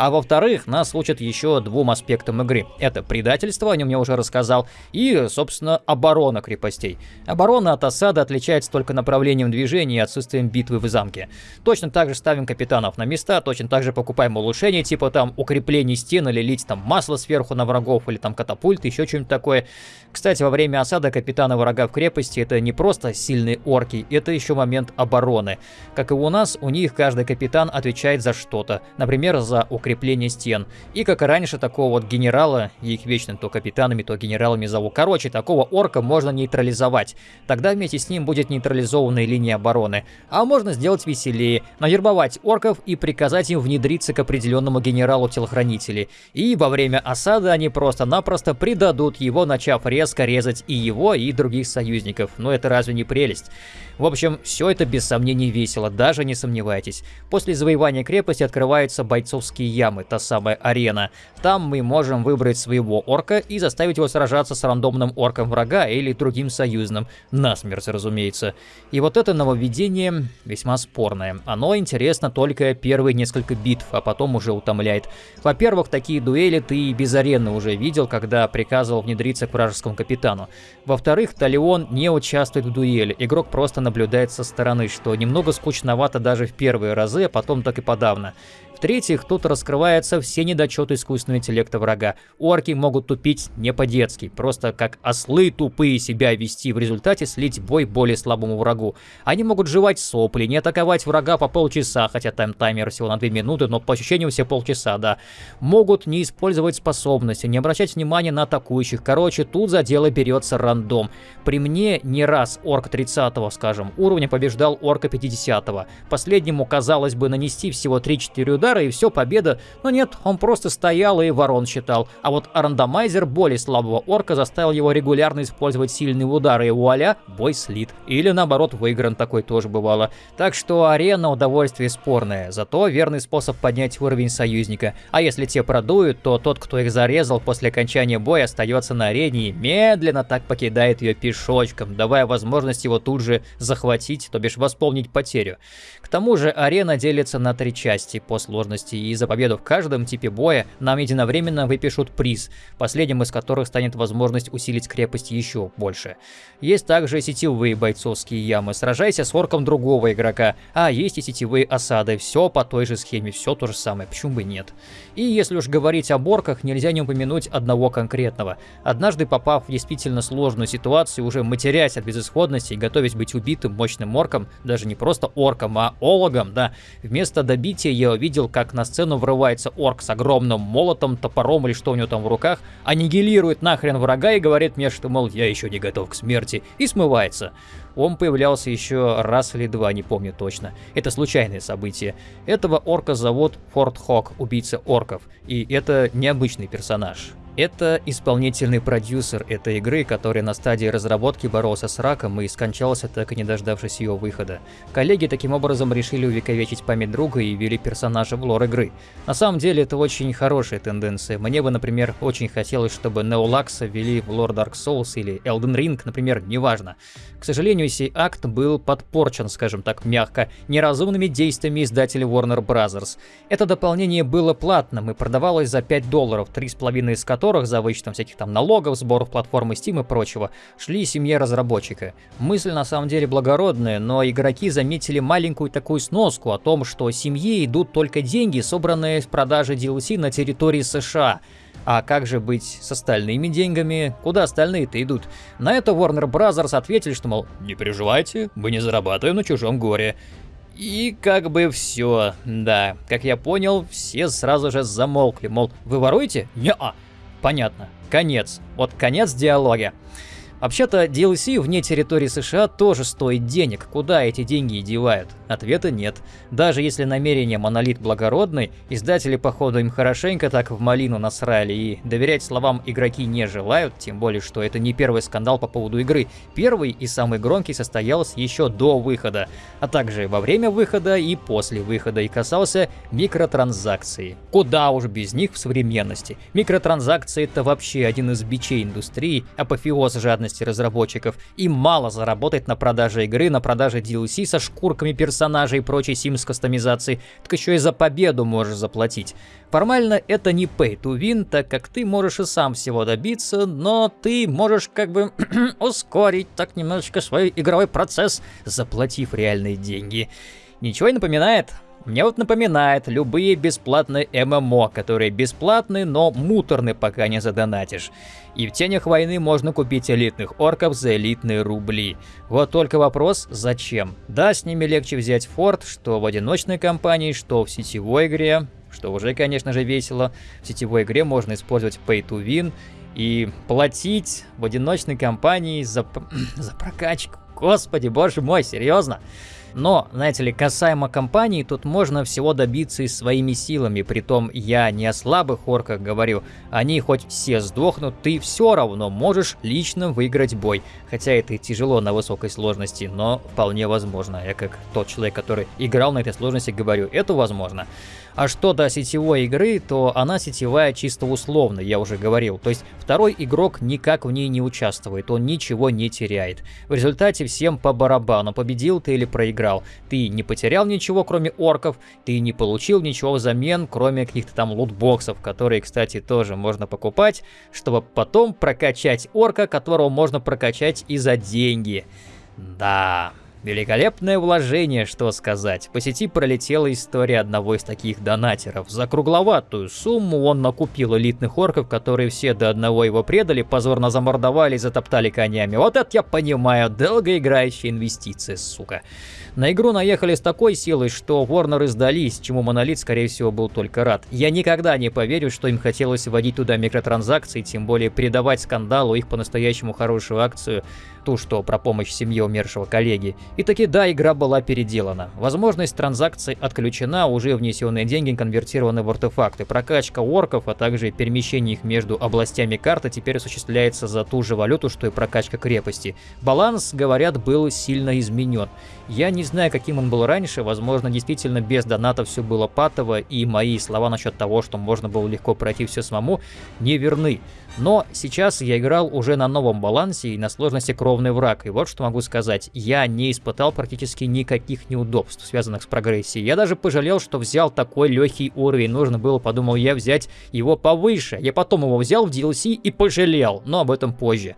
А во-вторых, нас учат еще двум аспектам игры. Это предательство, о нем я уже рассказал, и, собственно, оборона крепостей. Оборона от осады отличается только направлением движения и отсутствием битвы в замке. Точно так же ставим капитанов на места, точно так же покупаем улучшения, типа там укрепление стен или лить там масло сверху на врагов, или там катапульты, еще что-нибудь такое. Кстати, во время осады капитаны врага в крепости это не просто сильные орки, это еще момент обороны. Как и у нас, у них каждый капитан отвечает за что-то. Например, за укрепление укрепление стен. И как и раньше, такого вот генерала, их вечно то капитанами, то генералами зову. Короче, такого орка можно нейтрализовать. Тогда вместе с ним будет нейтрализованная линия обороны. А можно сделать веселее, навербовать орков и приказать им внедриться к определенному генералу телохранителей. И во время осады они просто-напросто предадут его, начав резко резать и его, и других союзников. Но это разве не прелесть? В общем, все это без сомнений весело, даже не сомневайтесь. После завоевания крепости открываются бойцовские ямы, та самая арена. Там мы можем выбрать своего орка и заставить его сражаться с рандомным орком врага или другим союзным. Насмерть, разумеется. И вот это нововведение весьма спорное. Оно интересно только первые несколько битв, а потом уже утомляет. Во-первых, такие дуэли ты без арены уже видел, когда приказывал внедриться к вражескому капитану. Во-вторых, Талион не участвует в дуэли, игрок просто наблюдает со стороны, что немного скучновато даже в первые разы, а потом так и подавно. В-третьих, тут раскрываются все недочеты искусственного интеллекта врага. Орки могут тупить не по-детски, просто как ослы тупые себя вести, в результате слить бой более слабому врагу. Они могут жевать сопли, не атаковать врага по полчаса, хотя тайм таймер всего на 2 минуты, но по ощущениям все полчаса, да. Могут не использовать способности, не обращать внимания на атакующих. Короче, тут за дело берется рандом. При мне не раз орк 30 скажем, уровня побеждал орка 50 -го. Последнему, казалось бы, нанести всего 3-4 удара, удара и все, победа. Но нет, он просто стоял и ворон считал. А вот рандомайзер более слабого орка заставил его регулярно использовать сильные удары, и вуаля, бой слит. Или наоборот, выигран такой тоже бывало. Так что арена удовольствие спорное, зато верный способ поднять уровень союзника. А если те продуют, то тот, кто их зарезал после окончания боя, остается на арене и медленно так покидает ее пешочком, давая возможность его тут же захватить, то бишь восполнить потерю. К тому же арена делится на три части по сложности, и за победу в каждом типе боя нам единовременно выпишут приз, последним из которых станет возможность усилить крепость еще больше. Есть также сетевые бойцовские ямы, сражайся с орком другого игрока, а есть и сетевые осады, все по той же схеме, все то же самое, почему бы нет. И если уж говорить об орках, нельзя не упомянуть одного конкретного. Однажды попав в действительно сложную ситуацию, уже матерясь от безысходности и готовясь быть убитым мощным орком, даже не просто орком, а ологом, да. Вместо добития я увидел, как на сцену врывается орк с огромным молотом, топором или что у него там в руках, аннигилирует нахрен врага и говорит мне, что, мол, я еще не готов к смерти, и смывается. Он появлялся еще раз или два, не помню точно. Это случайное событие. Этого орка зовут Форт Хок, убийца орков, и это необычный персонаж. Это исполнительный продюсер этой игры, который на стадии разработки боролся с раком и скончался, так и не дождавшись ее выхода. Коллеги таким образом решили увековечить память друга и ввели персонажа в лор игры. На самом деле это очень хорошая тенденция. Мне бы, например, очень хотелось, чтобы Неолакса ввели в лор Dark Souls или Elden Ring, например, неважно. К сожалению, сей акт был подпорчен, скажем так мягко, неразумными действиями издателя Warner Bros. Это дополнение было платным и продавалось за 5 долларов, 3,5 из которых которых за вычетом всяких там налогов, сборов платформы Steam и прочего, шли семье разработчика. Мысль на самом деле благородная, но игроки заметили маленькую такую сноску о том, что семье идут только деньги, собранные с продажи DLC на территории США. А как же быть с остальными деньгами? Куда остальные-то идут? На это Warner Bros. ответили, что, мол, не переживайте, мы не зарабатываем на чужом горе. И как бы все, да, как я понял, все сразу же замолкли, мол, вы воруете? Не-а. Понятно. Конец. Вот конец диалога. Вообще-то DLC вне территории США тоже стоит денег. Куда эти деньги девают? Ответа нет. Даже если намерение Монолит благородный, издатели походу им хорошенько так в малину насрали и доверять словам игроки не желают, тем более, что это не первый скандал по поводу игры. Первый и самый громкий состоялся еще до выхода, а также во время выхода и после выхода и касался микротранзакций. Куда уж без них в современности. Микротранзакции это вообще один из бичей индустрии, апофеоз жадности деятельности разработчиков. Им мало заработать на продаже игры, на продаже DLC со шкурками персонажей и прочей Sims кастомизации, так еще и за победу можешь заплатить. Формально это не pay to win, так как ты можешь и сам всего добиться, но ты можешь как бы ускорить так немножечко свой игровой процесс, заплатив реальные деньги. Ничего не напоминает? Мне вот напоминает любые бесплатные ММО, которые бесплатны, но муторны, пока не задонатишь. И в тенях войны можно купить элитных орков за элитные рубли. Вот только вопрос, зачем? Да, с ними легче взять форт, что в одиночной кампании, что в сетевой игре, что уже, конечно же, весело. В сетевой игре можно использовать Pay to Win и платить в одиночной кампании за, за прокачку. Господи, боже мой, серьезно? Но, знаете ли, касаемо компании, тут можно всего добиться и своими силами. Притом я не о слабых орках говорю. Они хоть все сдохнут, ты все равно можешь лично выиграть бой. Хотя это и тяжело на высокой сложности, но вполне возможно. Я как тот человек, который играл на этой сложности, говорю, это возможно. А что до сетевой игры, то она сетевая чисто условно, я уже говорил. То есть второй игрок никак в ней не участвует, он ничего не теряет. В результате всем по барабану, победил ты или проиграл. Ты не потерял ничего, кроме орков, ты не получил ничего взамен, кроме каких-то там лутбоксов, которые, кстати, тоже можно покупать, чтобы потом прокачать орка, которого можно прокачать и за деньги. Да... Великолепное вложение, что сказать. По сети пролетела история одного из таких донатеров. За кругловатую сумму он накупил элитных орков, которые все до одного его предали, позорно замордовали и затоптали конями. Вот это я понимаю, долгоиграющая инвестиция, сука. На игру наехали с такой силой, что Warner сдались, чему Монолит, скорее всего, был только рад. Я никогда не поверю, что им хотелось вводить туда микротранзакции, тем более передавать скандалу их по-настоящему хорошую акцию, ту, что про помощь семье умершего коллеги. И таки да, игра была переделана. Возможность транзакций отключена, уже внесенные деньги конвертированы в артефакты. Прокачка орков, а также перемещение их между областями карты теперь осуществляется за ту же валюту, что и прокачка крепости. Баланс, говорят, был сильно изменен. Я не знаю, каким он был раньше, возможно, действительно без доната все было патово, и мои слова насчет того, что можно было легко пройти все самому, не верны. Но сейчас я играл уже на новом балансе и на сложности кровный враг, и вот что могу сказать, я не испытал практически никаких неудобств, связанных с прогрессией. Я даже пожалел, что взял такой легкий уровень, нужно было, подумал я, взять его повыше. Я потом его взял в DLC и пожалел, но об этом позже.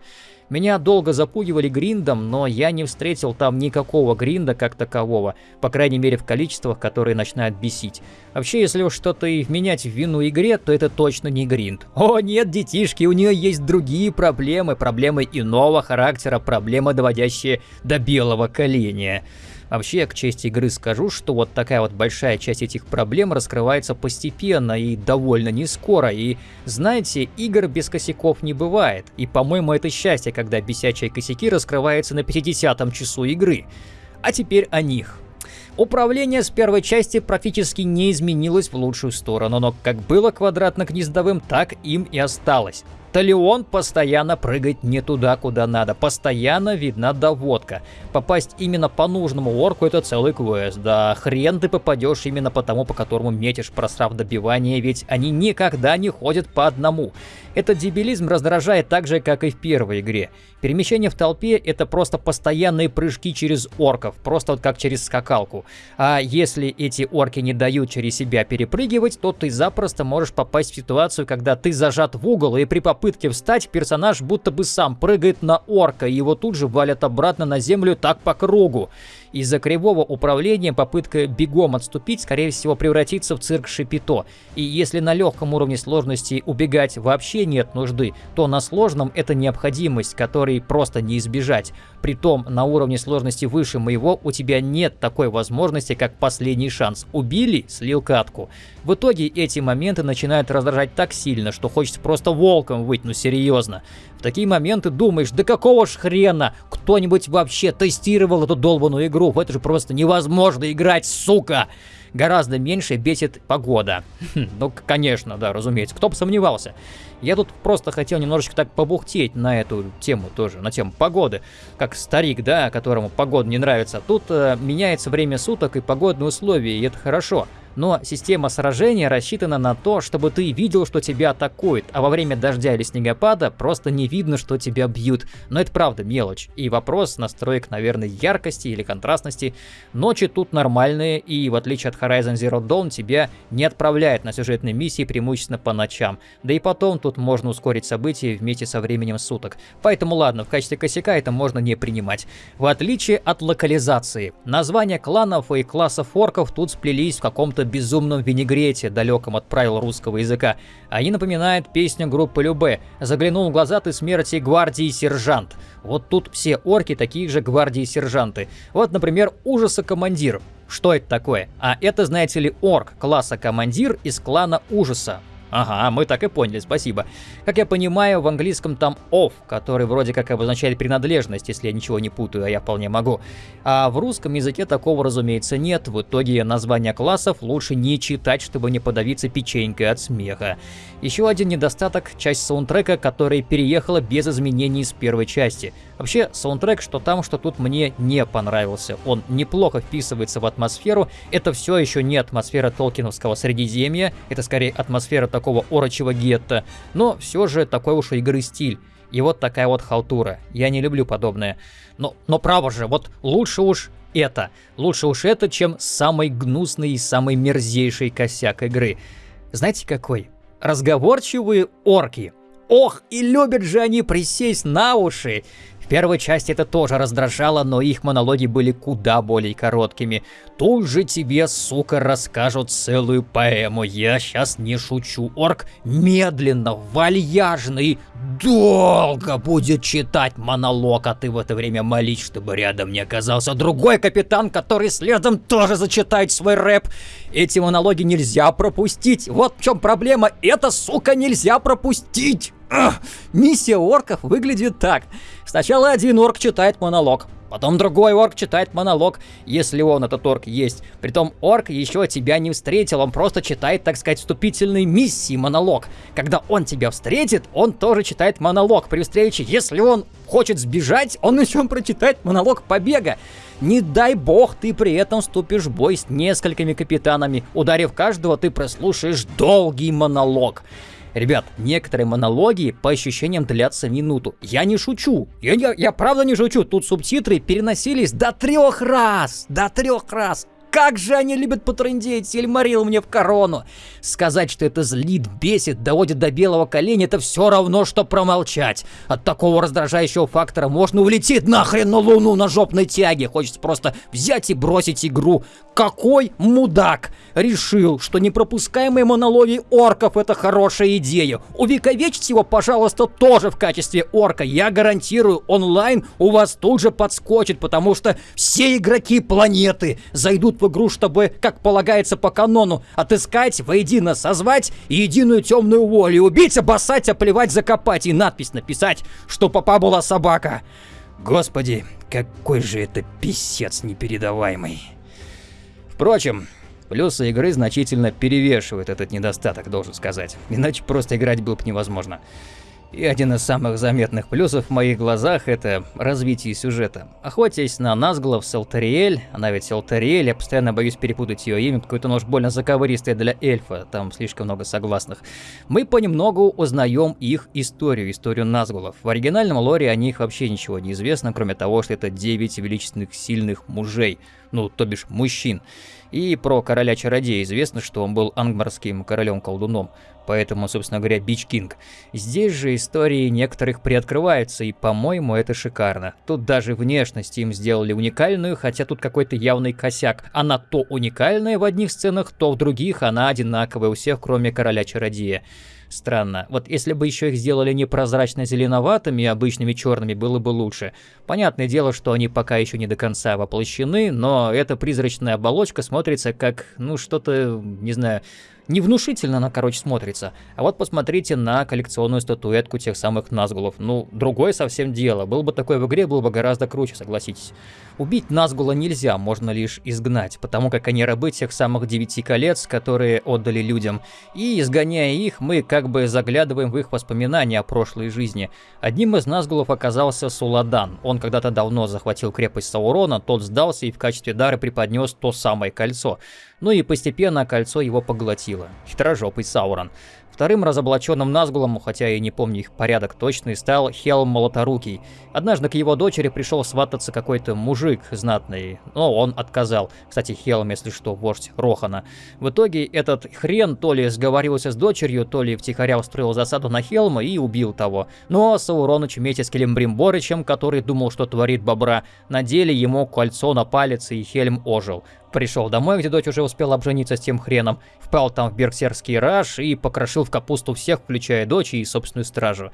Меня долго запугивали гриндом, но я не встретил там никакого гринда как такового, по крайней мере в количествах, которые начинают бесить. Вообще, если уж что-то и вменять в вину игре, то это точно не гринд. О нет, детишки, у нее есть другие проблемы, проблемы иного характера, проблемы, доводящие до белого коленя. Вообще, к чести игры скажу, что вот такая вот большая часть этих проблем раскрывается постепенно и довольно не скоро. И знаете, игр без косяков не бывает. И по-моему это счастье, когда бесячие косяки раскрываются на 50 часу игры. А теперь о них. Управление с первой части практически не изменилось в лучшую сторону, но как было квадратно-гнездовым, так им и осталось. Талион постоянно прыгает не туда, куда надо. Постоянно видна доводка. Попасть именно по нужному орку это целый квест. Да хрен ты попадешь именно по тому, по которому метишь, просрав добивание, ведь они никогда не ходят по одному. Этот дебилизм раздражает так же, как и в первой игре. Перемещение в толпе — это просто постоянные прыжки через орков, просто вот как через скакалку. А если эти орки не дают через себя перепрыгивать, то ты запросто можешь попасть в ситуацию, когда ты зажат в угол, и при попытке встать персонаж будто бы сам прыгает на орка, и его тут же валят обратно на землю так по кругу. Из-за кривого управления попытка бегом отступить, скорее всего, превратится в цирк Шипито. И если на легком уровне сложности убегать вообще нет нужды, то на сложном это необходимость, которой просто не избежать. Притом, на уровне сложности выше моего у тебя нет такой возможности, как последний шанс. Убили, слил катку. В итоге эти моменты начинают раздражать так сильно, что хочется просто волком выйти, ну серьезно. В такие моменты думаешь, да какого ж хрена кто-нибудь вообще тестировал эту долбанную игру? В это же просто невозможно играть, сука! Гораздо меньше бесит погода. Хм, ну, конечно, да, разумеется, кто бы сомневался. Я тут просто хотел немножечко так побухтеть на эту тему тоже, на тему погоды. Как старик, да, которому погода не нравится. Тут э, меняется время суток и погодные условия, и это хорошо но система сражения рассчитана на то, чтобы ты видел, что тебя атакуют, а во время дождя или снегопада просто не видно, что тебя бьют. Но это правда мелочь. И вопрос настроек, наверное, яркости или контрастности. Ночи тут нормальные, и в отличие от Horizon Zero Dawn, тебя не отправляют на сюжетные миссии преимущественно по ночам. Да и потом тут можно ускорить события вместе со временем суток. Поэтому ладно, в качестве косяка это можно не принимать. В отличие от локализации. Названия кланов и классов орков тут сплелись в каком-то каком-то безумном винегрете, далеком от правил русского языка. Они напоминают песню группы Любе «Заглянул в глаза ты смерти гвардии сержант». Вот тут все орки такие же гвардии сержанты. Вот, например, ужаса командир. Что это такое? А это, знаете ли, орк класса командир из клана ужаса. Ага, мы так и поняли, спасибо. Как я понимаю, в английском там off, который вроде как обозначает принадлежность, если я ничего не путаю, а я вполне могу. А в русском языке такого, разумеется, нет. В итоге названия классов лучше не читать, чтобы не подавиться печенькой от смеха. Еще один недостаток — часть саундтрека, которая переехала без изменений с первой части. Вообще, саундтрек, что там, что тут мне не понравился. Он неплохо вписывается в атмосферу. Это все еще не атмосфера Толкиновского Средиземья, это скорее атмосфера такого орочего гетто, но все же такой уж игры стиль. И вот такая вот халтура. Я не люблю подобное. Но, но право же, вот лучше уж это. Лучше уж это, чем самый гнусный и самый мерзейший косяк игры. Знаете какой? Разговорчивые орки. Ох, и любят же они присесть на уши первой части это тоже раздражало, но их монологи были куда более короткими. Тут же тебе, сука, расскажут целую поэму. Я сейчас не шучу. Орк медленно, вальяжный, долго будет читать монолог, а ты в это время молись, чтобы рядом не оказался другой капитан, который следом тоже зачитает свой рэп. Эти монологи нельзя пропустить. Вот в чем проблема. Это, сука, нельзя пропустить. Миссия орков выглядит так. Сначала один орк читает монолог, потом другой орк читает монолог, если он, этот орк, есть. Притом орк еще тебя не встретил, он просто читает, так сказать, вступительной миссии монолог. Когда он тебя встретит, он тоже читает монолог при встрече. Если он хочет сбежать, он еще прочитает монолог побега. Не дай бог ты при этом вступишь в бой с несколькими капитанами. Ударив каждого, ты прослушаешь долгий монолог. Ребят, некоторые монологи по ощущениям длятся минуту. Я не шучу. Я, я, я правда не шучу. Тут субтитры переносились до трех раз. До трех раз. Как же они любят потрындеть, Сильмарил мне в корону. Сказать, что это злит, бесит, доводит до белого коленя, это все равно, что промолчать. От такого раздражающего фактора можно улететь нахрен на луну на жопной тяге. Хочется просто взять и бросить игру. Какой мудак решил, что непропускаемые монологи орков это хорошая идея. Увековечьте его, пожалуйста, тоже в качестве орка. Я гарантирую, онлайн у вас тут же подскочит, потому что все игроки планеты зайдут в игру, чтобы, как полагается по канону, отыскать, воедино созвать единую темную волю, убить, обоссать, оплевать, закопать и надпись написать, что папа была собака. Господи, какой же это писец непередаваемый. Впрочем, плюсы игры значительно перевешивают этот недостаток, должен сказать. Иначе просто играть было бы невозможно. И один из самых заметных плюсов в моих глазах – это развитие сюжета. Охотясь на Назглов с Элтариэль, она ведь Элтариэль, я постоянно боюсь перепутать ее имя, какое-то нож больно заковыристое для эльфа, там слишком много согласных. Мы понемногу узнаем их историю, историю Назгулов. В оригинальном лоре о них вообще ничего не известно, кроме того, что это 9 величественных сильных мужей, ну, то бишь мужчин. И про короля-чародея известно, что он был ангмарским королем-колдуном, поэтому, собственно говоря, Бич Кинг. Здесь же истории некоторых приоткрываются, и, по-моему, это шикарно. Тут даже внешность им сделали уникальную, хотя тут какой-то явный косяк. Она то уникальная в одних сценах, то в других она одинаковая у всех, кроме короля-чародея. Странно. Вот если бы еще их сделали не прозрачно-зеленоватыми, обычными черными, было бы лучше. Понятное дело, что они пока еще не до конца воплощены, но эта призрачная оболочка смотрится как, ну, что-то, не знаю, Невнушительно она, короче, смотрится. А вот посмотрите на коллекционную статуэтку тех самых Назгулов. Ну, другое совсем дело. Был бы такой в игре, было бы гораздо круче, согласитесь. Убить Назгула нельзя, можно лишь изгнать, потому как они рабы тех самых девяти колец, которые отдали людям. И, изгоняя их, мы как бы заглядываем в их воспоминания о прошлой жизни. Одним из Назгулов оказался Суладан. Он когда-то давно захватил крепость Саурона, тот сдался и в качестве дара преподнес то самое кольцо. Ну и постепенно кольцо его поглотило. Хитрожопый Саурон. Вторым разоблаченным Назгулом, хотя и не помню их порядок точный, стал Хелм Молоторукий. Однажды к его дочери пришел свататься какой-то мужик знатный, но он отказал. Кстати, Хелм, если что, вождь Рохана. В итоге этот хрен то ли сговорился с дочерью, то ли втихаря устроил засаду на Хелма и убил того. Но Сауроныч вместе с Келембримборычем, который думал, что творит бобра, надели ему кольцо на палец, и Хельм ожил. Пришел домой, где дочь уже успела обжениться с тем хреном, впал там в берксерский раж и покрошил в капусту всех, включая дочь и собственную стражу.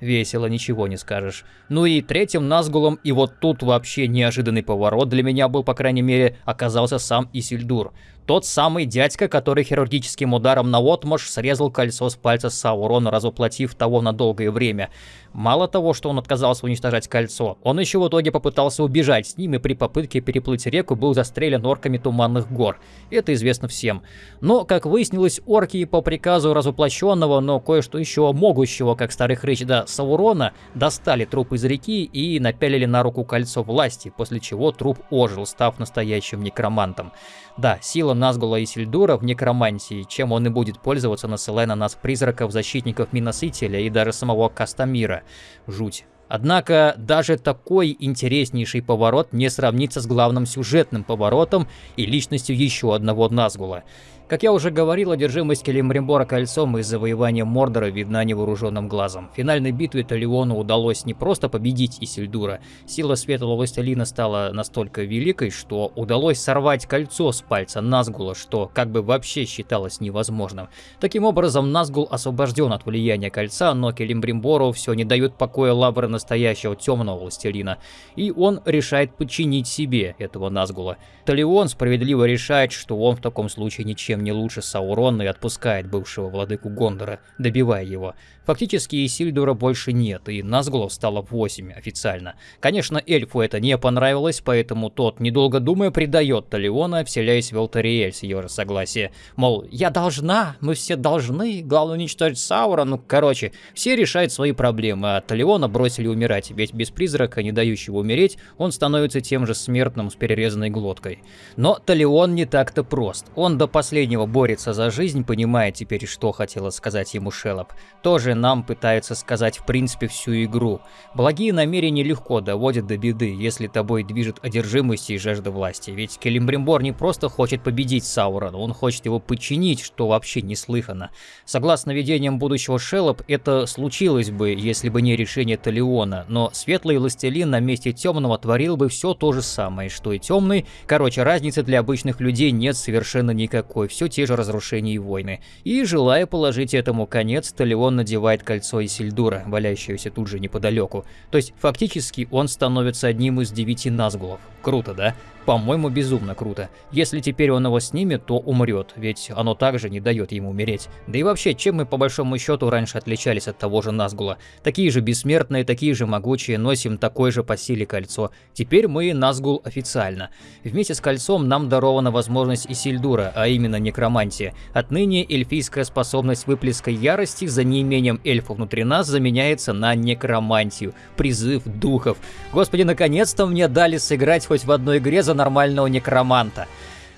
Весело, ничего не скажешь. Ну и третьим Назгулом, и вот тут вообще неожиданный поворот для меня был, по крайней мере, оказался сам Исильдур. Тот самый дядька, который хирургическим ударом на отмаш срезал кольцо с пальца Саурона, разоплатив того на долгое время. Мало того, что он отказался уничтожать кольцо, он еще в итоге попытался убежать с ним и при попытке переплыть реку был застрелен орками Туманных гор. Это известно всем. Но, как выяснилось, орки по приказу разоплощенного, но кое-что еще могущего, как старый хрыч да Саурона, достали труп из реки и напялили на руку кольцо власти, после чего труп ожил, став настоящим некромантом. Да, сила Назгула и Сильдура в некромантии, чем он и будет пользоваться, насылая на нас призраков, защитников Миносителя и даже самого Кастамира. Жуть. Однако даже такой интереснейший поворот не сравнится с главным сюжетным поворотом и личностью еще одного Назгула. Как я уже говорил, одержимость Келимбримбора кольцом и завоевание Мордора видна невооруженным глазом. В финальной битве Талиону удалось не просто победить Исильдура, сила Светлого Властелина стала настолько великой, что удалось сорвать кольцо с пальца Назгула, что как бы вообще считалось невозможным. Таким образом, Назгул освобожден от влияния кольца, но Келимбримбору все не дают покоя лавры настоящего Темного Властелина, и он решает подчинить себе этого Назгула. Талион справедливо решает, что он в таком случае ничем не лучше Саурона и отпускает бывшего владыку Гондора, добивая его. Фактически Исильдура больше нет, и Назгулов стало 8 официально. Конечно, эльфу это не понравилось, поэтому тот, недолго думая, предает Талиона, вселяясь в Алтариэль с ее согласия. Мол, я должна, мы все должны, главное уничтожить Саура, ну короче, все решают свои проблемы, а Талиона бросили умирать, ведь без призрака, не дающего умереть, он становится тем же смертным с перерезанной глоткой. Но Талион не так-то прост. Он до последнего борется за жизнь, понимая теперь, что хотела сказать ему Шелоп. Тоже нам пытается сказать в принципе всю игру. Благие намерения легко доводят до беды, если тобой движет одержимость и жажда власти. Ведь Келимбримбор не просто хочет победить Саурона, он хочет его подчинить, что вообще неслыханно. Согласно видениям будущего Шелоп, это случилось бы, если бы не решение Талиона, но Светлый Властелин на месте Темного творил бы все то же самое, что и Темный. Короче, разницы для обычных людей нет совершенно никакой, все те же разрушения и войны. И желая положить этому конец, Талион надевает кольцо Исильдура, валяющееся тут же неподалеку. То есть фактически он становится одним из девяти Назгулов. Круто, да? По-моему, безумно круто. Если теперь он его снимет, то умрет, ведь оно также не дает ему умереть. Да и вообще, чем мы по большому счету раньше отличались от того же Назгула? Такие же бессмертные, такие же могучие, носим такое же по силе кольцо. Теперь мы Назгул официально. Вместе с кольцом нам дарована возможность Исильдура, а именно некромантия. Отныне эльфийская способность выплеска ярости за неимением эльфа внутри нас заменяется на некромантию, призыв духов. Господи, наконец-то мне дали сыграть хоть в одной игре за нормального некроманта.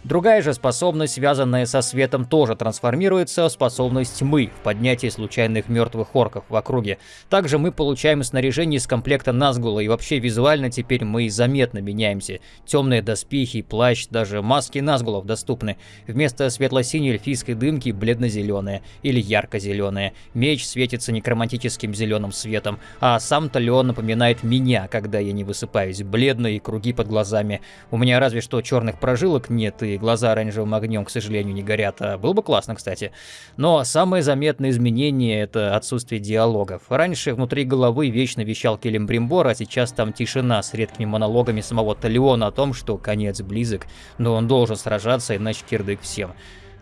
Другая же способность, связанная со светом, тоже трансформируется в способность тьмы в поднятии случайных мертвых орков в округе. Также мы получаем снаряжение из комплекта Назгула, и вообще визуально теперь мы заметно меняемся. Темные доспехи, плащ, даже маски Назгулов доступны. Вместо светло-синей эльфийской дымки бледно-зеленая или ярко-зеленая. Меч светится некроматическим зеленым светом, а сам Талион напоминает меня, когда я не высыпаюсь. Бледные круги под глазами. У меня разве что черных прожилок нет и глаза оранжевым огнем, к сожалению, не горят. А было бы классно, кстати. Но самое заметное изменение — это отсутствие диалогов. Раньше внутри головы вечно вещал Келембримбор, а сейчас там тишина с редкими монологами самого Талиона о том, что конец близок, но он должен сражаться, иначе кирдык всем.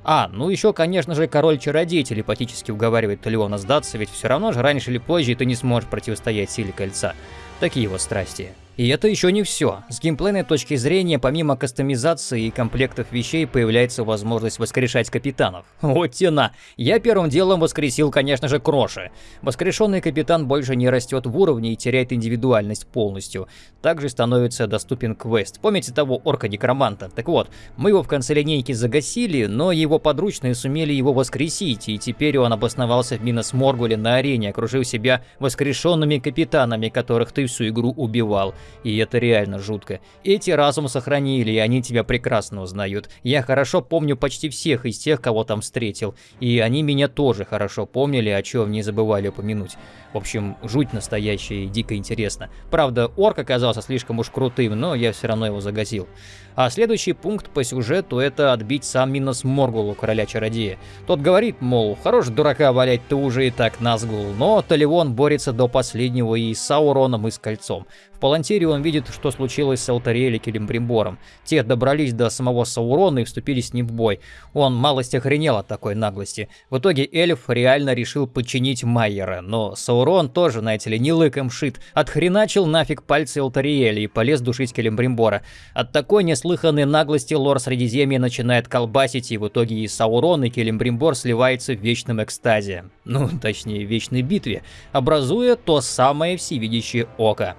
А, ну еще, конечно же, король-чародей телепатически уговаривает Талиона сдаться, ведь все равно же раньше или позже ты не сможешь противостоять силе кольца. Такие вот страсти. И это еще не все. С геймплейной точки зрения, помимо кастомизации и комплектов вещей, появляется возможность воскрешать капитанов. Вот тена! Я первым делом воскресил, конечно же, Кроши. Воскрешенный капитан больше не растет в уровне и теряет индивидуальность полностью. Также становится доступен квест. Помните того орка-некроманта? Так вот, мы его в конце линейки загасили, но его подручные сумели его воскресить, и теперь он обосновался в Минос Моргуле на арене, окружив себя воскрешенными капитанами, которых ты всю игру убивал. И это реально жутко. Эти разум сохранили, и они тебя прекрасно узнают. Я хорошо помню почти всех из тех, кого там встретил. И они меня тоже хорошо помнили, о чем не забывали упомянуть. В общем, жуть настоящая и дико интересно. Правда, орк оказался слишком уж крутым, но я все равно его загасил. А следующий пункт по сюжету это отбить сам Минос Моргулу, короля-чародея. Тот говорит, мол, хорош дурака валять, ты уже и так Назгул, но Таливон борется до последнего и с Сауроном, и с Кольцом. В Палантире он видит, что случилось с Алтариэль и Келимбримбором. Те добрались до самого Саурона и вступили с ним в бой. Он малость охренел от такой наглости. В итоге эльф реально решил подчинить Майера, но Саурон тоже, знаете ли, не лыком шит. Отхреначил нафиг пальцы Алтариэля и полез душить Келимбримбора. От такой неслыханной наглости лор Средиземья начинает колбасить, и в итоге и Саурон, и Келимбримбор сливаются в вечном экстазе. Ну, точнее, вечной битве, образуя то самое всевидящее око.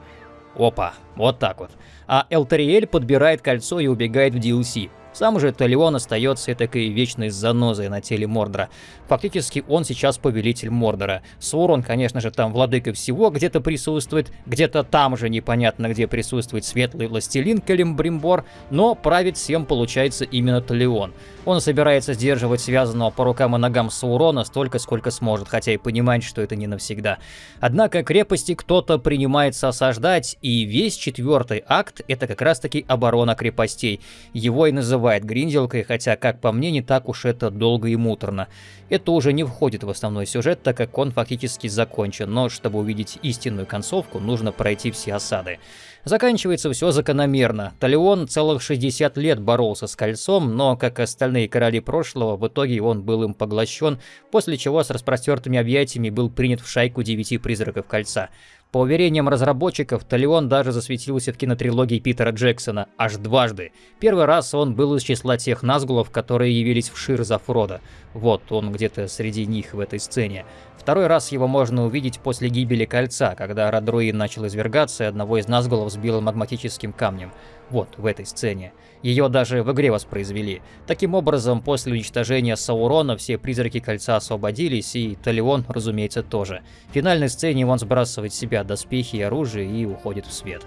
Опа, вот так вот. А Элтариэль подбирает кольцо и убегает в DLC. Сам же Талион остается такой вечной занозой на теле Мордора. Фактически он сейчас повелитель Мордора. Саурон, конечно же, там владыка всего где-то присутствует, где-то там же непонятно где присутствует светлый властелин Калимбримбор, но править всем получается именно Талион. Он собирается сдерживать связанного по рукам и ногам Саурона столько, сколько сможет, хотя и понимает, что это не навсегда. Однако крепости кто-то принимается осаждать, и весь четвертый акт это как раз таки оборона крепостей. Его и называют гринделкой, хотя, как по мне, не так уж это долго и муторно. Это уже не входит в основной сюжет, так как он фактически закончен, но чтобы увидеть истинную концовку, нужно пройти все осады. Заканчивается все закономерно. Талион целых 60 лет боролся с кольцом, но, как остальные короли прошлого, в итоге он был им поглощен, после чего с распростертыми объятиями был принят в шайку девяти призраков кольца. По уверениям разработчиков, Талион даже засветился в кинотрилогии Питера Джексона аж дважды. Первый раз он был из числа тех назгулов, которые явились в Шир за Фрода. Вот, он где-то среди них в этой сцене. Второй раз его можно увидеть после гибели Кольца, когда Радруин начал извергаться и одного из Назгулов сбил магматическим камнем. Вот, в этой сцене. Ее даже в игре воспроизвели. Таким образом, после уничтожения Саурона все призраки Кольца освободились, и Талион, разумеется, тоже. В финальной сцене он сбрасывает с себя доспехи и оружие и уходит в свет.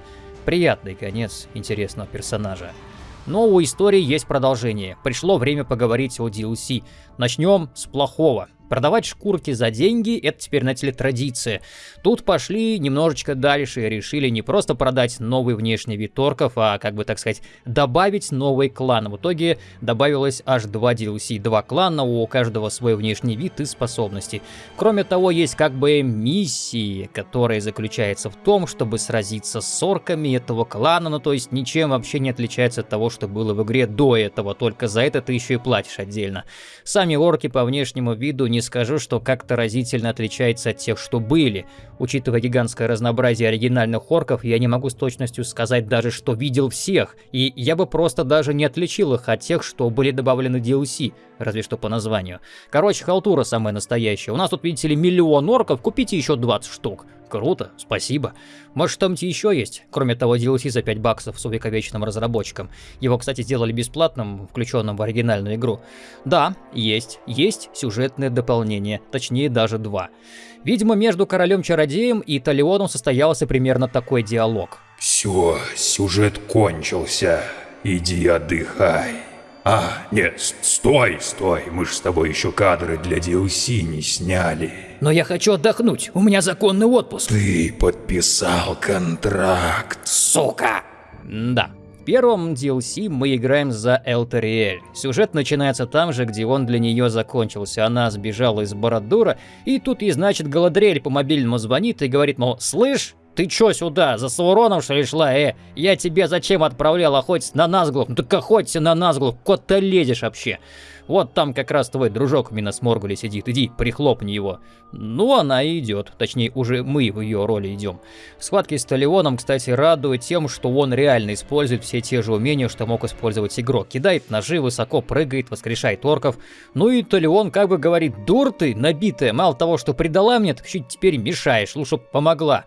Приятный конец интересного персонажа. Но у истории есть продолжение. Пришло время поговорить о DLC. Начнем с плохого. Продавать шкурки за деньги – это теперь, знаете ли, традиция. Тут пошли немножечко дальше и решили не просто продать новый внешний вид торков, а, как бы так сказать, добавить новый клан. В итоге добавилось аж два DLC, два клана, у каждого свой внешний вид и способности. Кроме того, есть как бы миссии, которая заключается в том, чтобы сразиться с орками этого клана, ну то есть ничем вообще не отличается от того, что было в игре до этого, только за это ты еще и платишь отдельно. Сами орки по внешнему виду не скажу, что как-то разительно отличается от тех, что были. Учитывая гигантское разнообразие оригинальных орков, я не могу с точностью сказать даже, что видел всех, и я бы просто даже не отличил их от тех, что были добавлены DLC, разве что по названию. Короче, халтура самая настоящая. У нас тут, видите ли, миллион орков, купите еще 20 штук. Круто, спасибо. Может там еще есть, кроме того DLC за 5 баксов с увековеченным разработчиком. Его, кстати, сделали бесплатным, включенным в оригинальную игру. Да, есть. Есть сюжетное дополнение, точнее даже два. Видимо, между королем-чародеем и Талионом состоялся примерно такой диалог. Все, сюжет кончился. Иди отдыхай. А, нет, стой, стой, мы же с тобой еще кадры для DLC не сняли. Но я хочу отдохнуть, у меня законный отпуск. Ты подписал контракт. Сука! Да. В первом DLC мы играем за Элтериэль. Сюжет начинается там же, где он для нее закончился. Она сбежала из Бородура, и тут ей, значит, Галадриэль по мобильному звонит и говорит, мол, слышь, ты чё сюда, за Сауроном что ли шла, э? Я тебе зачем отправлял охотиться на Назглов? Ну так охоться на Назглов, кот ты лезешь вообще? Вот там как раз твой дружок в Миносморгуле сидит, иди, прихлопни его. Ну, она и идет, точнее, уже мы в ее роли идем. Схватки с Талионом, кстати, радуют тем, что он реально использует все те же умения, что мог использовать игрок. Кидает ножи, высоко прыгает, воскрешает орков. Ну и Талион как бы говорит, дур ты, набитая, мало того, что предала мне, так еще теперь мешаешь, лучше помогла.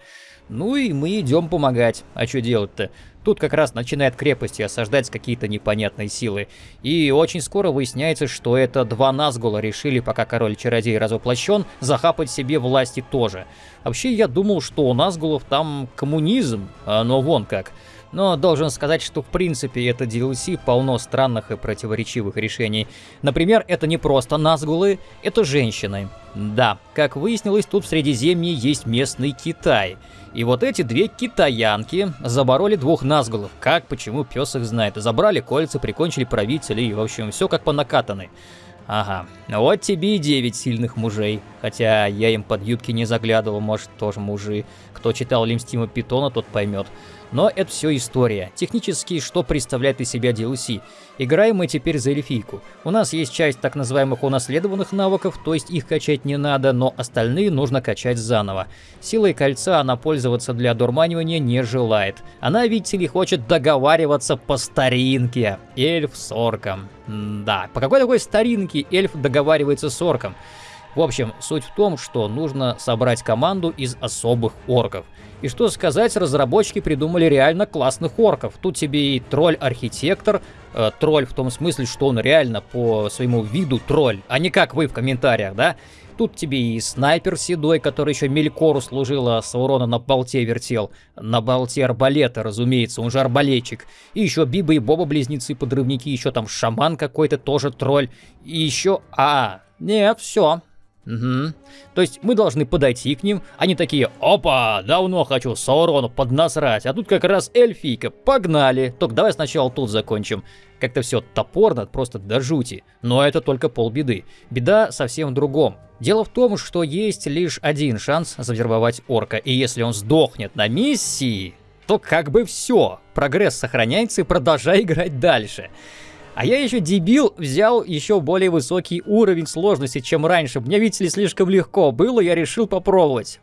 Ну и мы идем помогать. А что делать-то? Тут как раз начинает крепости осаждать какие-то непонятные силы. И очень скоро выясняется, что это два Назгула решили, пока король-чародей разоплощен, захапать себе власти тоже. Вообще, я думал, что у Назгулов там коммунизм, а но вон как. Но должен сказать, что в принципе это DLC полно странных и противоречивых решений. Например, это не просто Назгулы, это женщины. Да, как выяснилось, тут в Средиземье есть местный Китай – и вот эти две китаянки забороли двух назгулов. Как, почему, пес их знает. Забрали кольца, прикончили правителей, и, в общем, все как по накатанной. Ага, вот тебе и девять сильных мужей. Хотя я им под юбки не заглядывал, может, тоже мужи. Кто читал Лимстима Питона, тот поймет. Но это все история. Технически, что представляет из себя DLC? Играем мы теперь за эльфийку. У нас есть часть так называемых унаследованных навыков, то есть их качать не надо, но остальные нужно качать заново. Силой кольца она пользоваться для одурманивания не желает. Она, видите ли, хочет договариваться по старинке. Эльф с орком. М да, по какой такой старинке эльф договаривается с орком? В общем, суть в том, что нужно собрать команду из особых орков. И что сказать, разработчики придумали реально классных орков. Тут тебе и тролль-архитектор, э, тролль в том смысле, что он реально по своему виду тролль, а не как вы в комментариях, да? Тут тебе и снайпер седой, который еще Мелькору служила, Саурона на болте вертел. На болте арбалета, разумеется, он же арбалетчик. И еще Биба и Боба близнецы-подрывники, еще там шаман какой-то, тоже тролль. И еще... А, нет, все, Угу. То есть мы должны подойти к ним, они такие, опа, давно хочу Саурону поднасрать, а тут как раз эльфийка, погнали. Только давай сначала тут закончим. Как-то все топорно, просто до жути. Но это только полбеды. Беда совсем в другом. Дело в том, что есть лишь один шанс завербовать орка, и если он сдохнет на миссии, то как бы все. Прогресс сохраняется и продолжай играть дальше. А я еще дебил взял еще более высокий уровень сложности, чем раньше. Мне, видите ли, слишком легко было, я решил попробовать.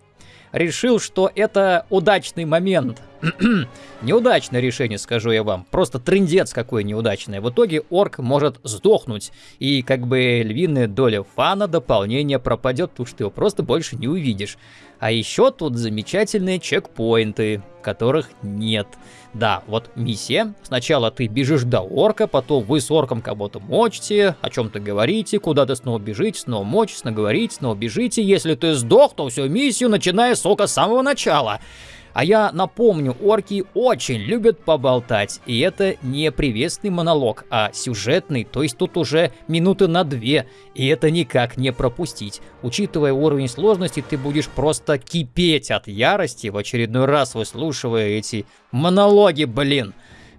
Решил, что это удачный момент. Неудачное решение, скажу я вам. Просто трендец какой неудачный. В итоге орк может сдохнуть. И как бы львиная доля фана дополнения пропадет, потому что его просто больше не увидишь. А еще тут замечательные чекпоинты, которых нет. Да, вот миссия. Сначала ты бежишь до орка, потом вы с орком кого-то мочите, о чем-то говорите, куда-то снова бежите, снова мочите, снова говорите, снова бежите. Если ты сдох, то всю миссию начиная с ока с самого начала. А я напомню, орки очень любят поболтать, и это не приветственный монолог, а сюжетный, то есть тут уже минуты на две, и это никак не пропустить. Учитывая уровень сложности, ты будешь просто кипеть от ярости, в очередной раз выслушивая эти монологи, блин.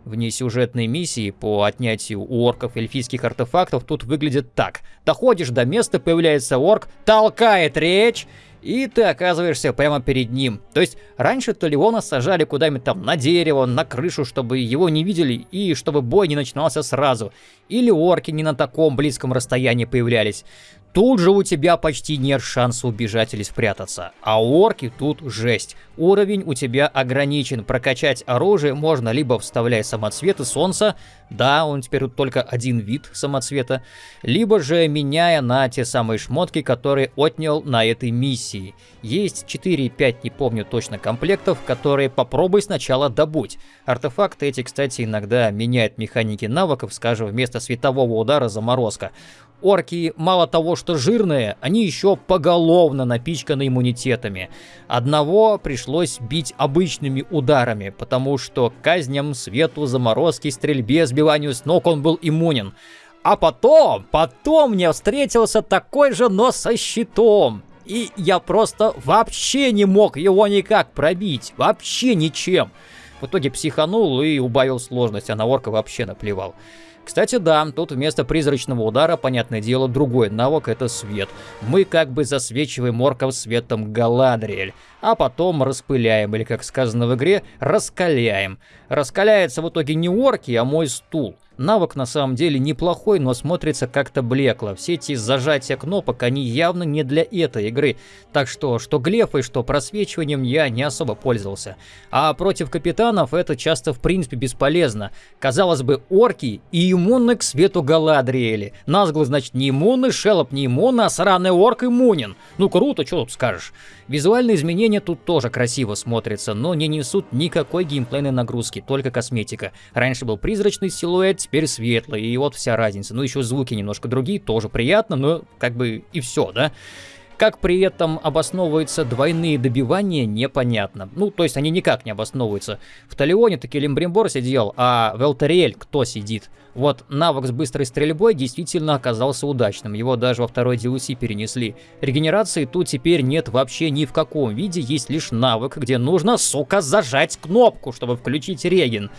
Внесюжетные миссии по отнятию у орков эльфийских артефактов тут выглядят так. Доходишь до места, появляется орк, толкает речь, и ты оказываешься прямо перед ним. То есть раньше Толеона сажали куда-нибудь там на дерево, на крышу, чтобы его не видели и чтобы бой не начинался сразу. Или орки не на таком близком расстоянии появлялись. Тут же у тебя почти нет шанса убежать или спрятаться. А орки тут жесть. Уровень у тебя ограничен. Прокачать оружие можно либо вставляя самоцветы солнца, да, он теперь только один вид самоцвета, либо же меняя на те самые шмотки, которые отнял на этой миссии. Есть 4-5, не помню точно, комплектов, которые попробуй сначала добудь. Артефакты эти, кстати, иногда меняют механики навыков, скажем, вместо светового удара заморозка. Орки мало того, что жирные, они еще поголовно напичканы иммунитетами. Одного пришлось бить обычными ударами, потому что казням, свету, заморозке, стрельбе, сбиванию с ног он был иммунен. А потом, потом мне встретился такой же, но со щитом. И я просто вообще не мог его никак пробить. Вообще ничем. В итоге психанул и убавил сложность, а на орка вообще наплевал. Кстати, да, тут вместо призрачного удара, понятное дело, другой навык — это свет. Мы как бы засвечиваем орков светом Галадриэль, а потом распыляем, или, как сказано в игре, раскаляем. Раскаляется в итоге не орки, а мой стул. Навык на самом деле неплохой, но смотрится как-то блекло. Все эти зажатия кнопок, они явно не для этой игры. Так что, что глефой, что просвечиванием я не особо пользовался. А против капитанов это часто в принципе бесполезно. Казалось бы, орки и иммунны к свету Галадриэли. Назгло, значит, не иммунны, Шелоп не иммунны, а сраный орк иммунен. Ну круто, что тут скажешь. Визуальные изменения тут тоже красиво смотрятся, но не несут никакой геймплейной нагрузки, только косметика. Раньше был призрачный силуэт, теперь светлый, и вот вся разница. Ну еще звуки немножко другие, тоже приятно, но как бы и все, да? Как при этом обосновываются двойные добивания, непонятно. Ну, то есть они никак не обосновываются. В Талионе таки Лембримбор сидел, а в Элтериэль кто сидит? Вот навык с быстрой стрельбой действительно оказался удачным, его даже во второй DLC перенесли. Регенерации тут теперь нет вообще ни в каком виде, есть лишь навык, где нужно, сука, зажать кнопку, чтобы включить реген.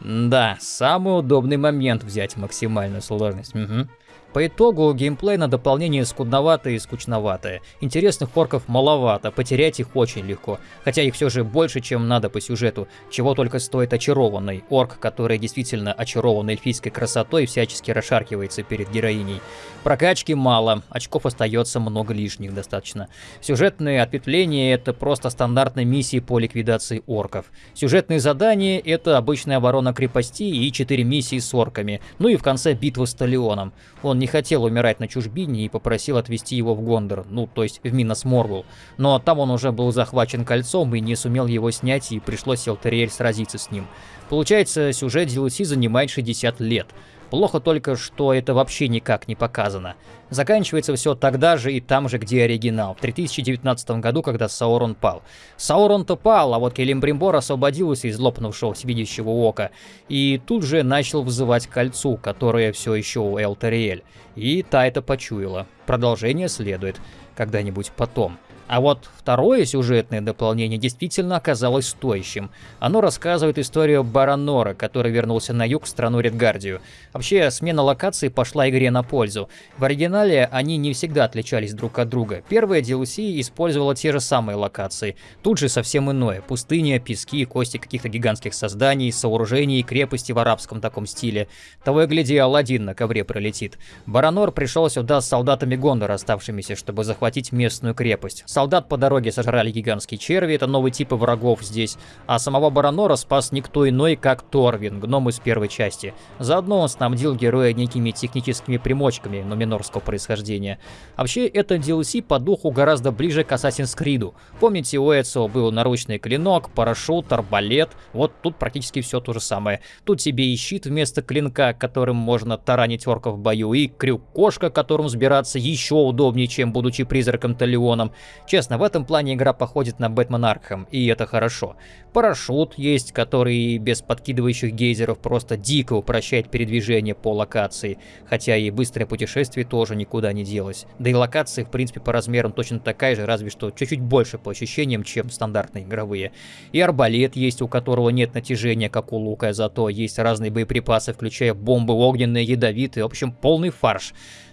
Да, самый удобный момент взять максимальную сложность. Угу. По итогу геймплей на дополнение скудноватое и скучноватое. Интересных орков маловато, потерять их очень легко, хотя их все же больше, чем надо по сюжету, чего только стоит очарованный орк, который действительно очарован эльфийской красотой всячески расшаркивается перед героиней. Прокачки мало, очков остается много лишних достаточно. Сюжетные ответвления это просто стандартные миссии по ликвидации орков. Сюжетные задания это обычная оборона крепости и 4 миссии с орками, ну и в конце битва с Талионом. Он не хотел умирать на чужбине и попросил отвезти его в Гондор, ну то есть в Минос Моргул. Но там он уже был захвачен кольцом и не сумел его снять и пришлось Элтериэль сразиться с ним. Получается, сюжет DLC занимает 60 лет. Плохо только, что это вообще никак не показано. Заканчивается все тогда же и там же, где оригинал, в 3019 году, когда Саурон пал. Саурон-то пал, а вот Келимбримбор освободился из лопнувшего всевидящего ока, и тут же начал вызывать кольцу, которое все еще у Элтериэль. И та это почуяла. Продолжение следует когда-нибудь потом. А вот второе сюжетное дополнение действительно оказалось стоящим. Оно рассказывает историю Баранора, который вернулся на юг в страну Редгардию. Вообще, смена локации пошла игре на пользу. В оригинале они не всегда отличались друг от друга. Первая DLC использовала те же самые локации. Тут же совсем иное. Пустыня, пески, кости каких-то гигантских созданий, сооружений и крепости в арабском таком стиле. Того и гляди, Алладин на ковре пролетит. Баранор пришел сюда с солдатами Гондора, оставшимися, чтобы захватить местную крепость. Солдат по дороге сожрали гигантские черви, это новый тип врагов здесь. А самого Баранора спас никто иной, как Торвин, гном из первой части. Заодно он снабдил героя некими техническими примочками нуминорского происхождения. Вообще, это DLC по духу гораздо ближе к Assassin's Creed. Помните, у Эцио был наручный клинок, парашют, арбалет. Вот тут практически все то же самое. Тут тебе и щит вместо клинка, которым можно таранить орков в бою, и крюк-кошка, которым сбираться еще удобнее, чем будучи призраком Талионом. Честно, в этом плане игра походит на Бэтмен Аркхем, и это хорошо. Парашют есть, который без подкидывающих гейзеров просто дико упрощает передвижение по локации, хотя и быстрое путешествие тоже никуда не делось. Да и локация, в принципе, по размерам точно такая же, разве что чуть-чуть больше по ощущениям, чем стандартные игровые. И арбалет есть, у которого нет натяжения, как у лука, зато есть разные боеприпасы, включая бомбы огненные, ядовитые, в общем, полный фарш.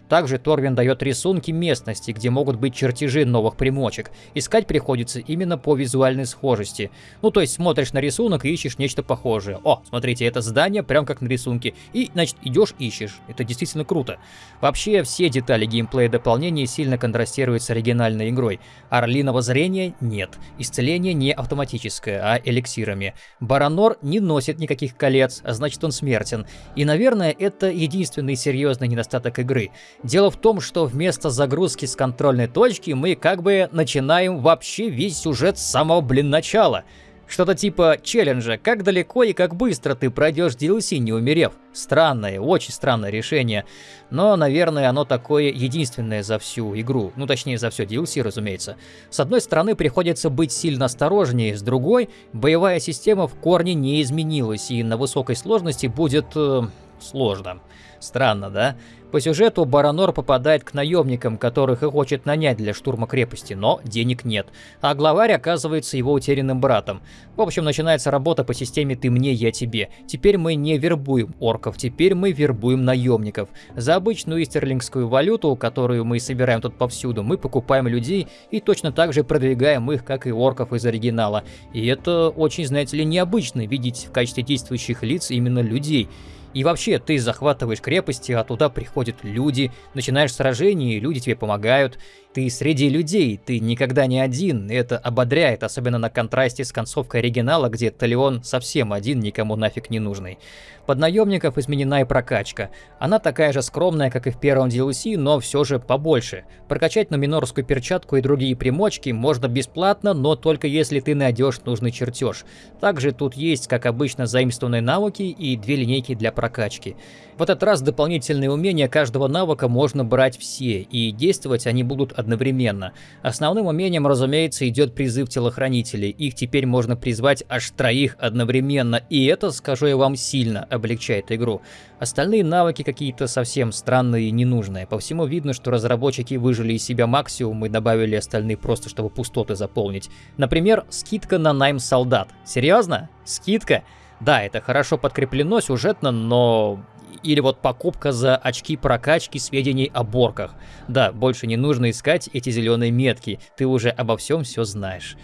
Также Торвин дает рисунки местности, где могут быть чертежи новых примочек. Искать приходится именно по визуальной схожести. Ну, то есть смотришь на рисунок и ищешь нечто похожее. О, смотрите, это здание прям как на рисунке. И, значит, идешь ищешь. Это действительно круто. Вообще, все детали геймплея дополнения сильно контрастируют с оригинальной игрой. Орлиного зрения нет. Исцеление не автоматическое, а эликсирами. Баранор не носит никаких колец, а значит он смертен. И, наверное, это единственный серьезный недостаток игры. Дело в том, что вместо загрузки с контрольной точки мы как бы начинаем вообще весь сюжет с самого, блин, начала. Что-то типа челленджа, как далеко и как быстро ты пройдешь DLC, не умерев. Странное, очень странное решение. Но, наверное, оно такое единственное за всю игру. Ну, точнее, за все DLC, разумеется. С одной стороны, приходится быть сильно осторожнее, с другой, боевая система в корне не изменилась, и на высокой сложности будет... Э, сложно. Странно, да? По сюжету Баранор попадает к наемникам, которых и хочет нанять для штурма крепости, но денег нет. А главарь оказывается его утерянным братом. В общем, начинается работа по системе «ты мне, я тебе». Теперь мы не вербуем орков, теперь мы вербуем наемников. За обычную истерлингскую валюту, которую мы собираем тут повсюду, мы покупаем людей и точно так же продвигаем их, как и орков из оригинала. И это очень, знаете ли, необычно видеть в качестве действующих лиц именно людей. И вообще, ты захватываешь крепости, а туда приходят люди, начинаешь сражение, и люди тебе помогают. Ты среди людей, ты никогда не один, и это ободряет, особенно на контрасте с концовкой оригинала, где Талион совсем один, никому нафиг не нужный. Под наемников изменена и прокачка. Она такая же скромная, как и в первом DLC, но все же побольше. Прокачать номинорскую перчатку и другие примочки можно бесплатно, но только если ты найдешь нужный чертеж. Также тут есть, как обычно, заимствованные навыки и две линейки для прокачки. В этот раз дополнительные умения каждого навыка можно брать все, и действовать они будут одновременно. Основным умением, разумеется, идет призыв телохранителей. Их теперь можно призвать аж троих одновременно, и это, скажу я вам, сильно облегчает игру. Остальные навыки какие-то совсем странные и ненужные. По всему видно, что разработчики выжили из себя максимум и добавили остальные просто, чтобы пустоты заполнить. Например, скидка на найм солдат. Серьезно? Скидка? Да, это хорошо подкреплено сюжетно, но или вот покупка за очки прокачки сведений о борках. Да, больше не нужно искать эти зеленые метки, ты уже обо всем все знаешь.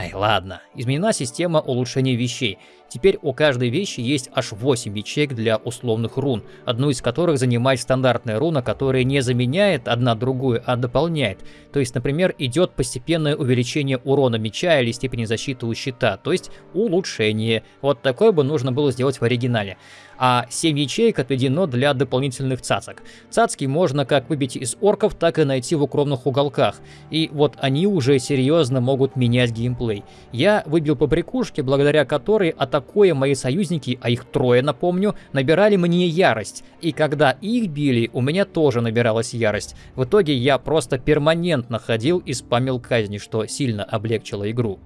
Ай, ладно. Изменена система улучшения вещей. Теперь у каждой вещи есть аж 8 ячеек для условных рун, одну из которых занимает стандартная руна, которая не заменяет одна другую, а дополняет. То есть, например, идет постепенное увеличение урона меча или степени защиты у щита, то есть улучшение. Вот такое бы нужно было сделать в оригинале а 7 ячеек отведено для дополнительных цацок. Цацки можно как выбить из орков, так и найти в укромных уголках, и вот они уже серьезно могут менять геймплей. Я выбил побрякушки, благодаря которой, атакуя мои союзники, а их трое, напомню, набирали мне ярость, и когда их били, у меня тоже набиралась ярость. В итоге я просто перманентно ходил и спамил казни, что сильно облегчило игру.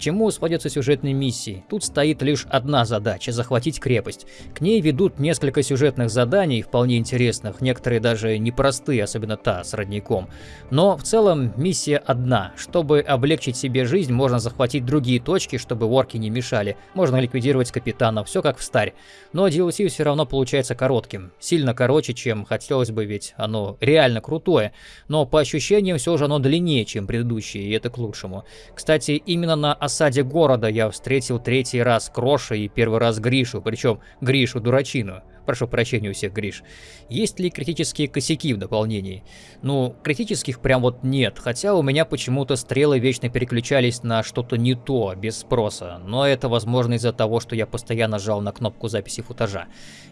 Чему сводятся сюжетные миссии? Тут стоит лишь одна задача – захватить крепость. К ней ведут несколько сюжетных заданий, вполне интересных, некоторые даже непростые, особенно та с родником. Но в целом миссия одна. Чтобы облегчить себе жизнь, можно захватить другие точки, чтобы орки не мешали. Можно ликвидировать капитана, все как в старе. Но DLC все равно получается коротким. Сильно короче, чем хотелось бы, ведь оно реально крутое. Но по ощущениям все же оно длиннее, чем предыдущие, и это к лучшему. Кстати, именно на осаде города я встретил третий раз Кроша и первый раз Гришу, причем Гришу дурачину. Прошу прощения у всех, Гриш. Есть ли критические косяки в дополнении? Ну, критических прям вот нет, хотя у меня почему-то стрелы вечно переключались на что-то не то, без спроса. Но это возможно из-за того, что я постоянно жал на кнопку записи футажа.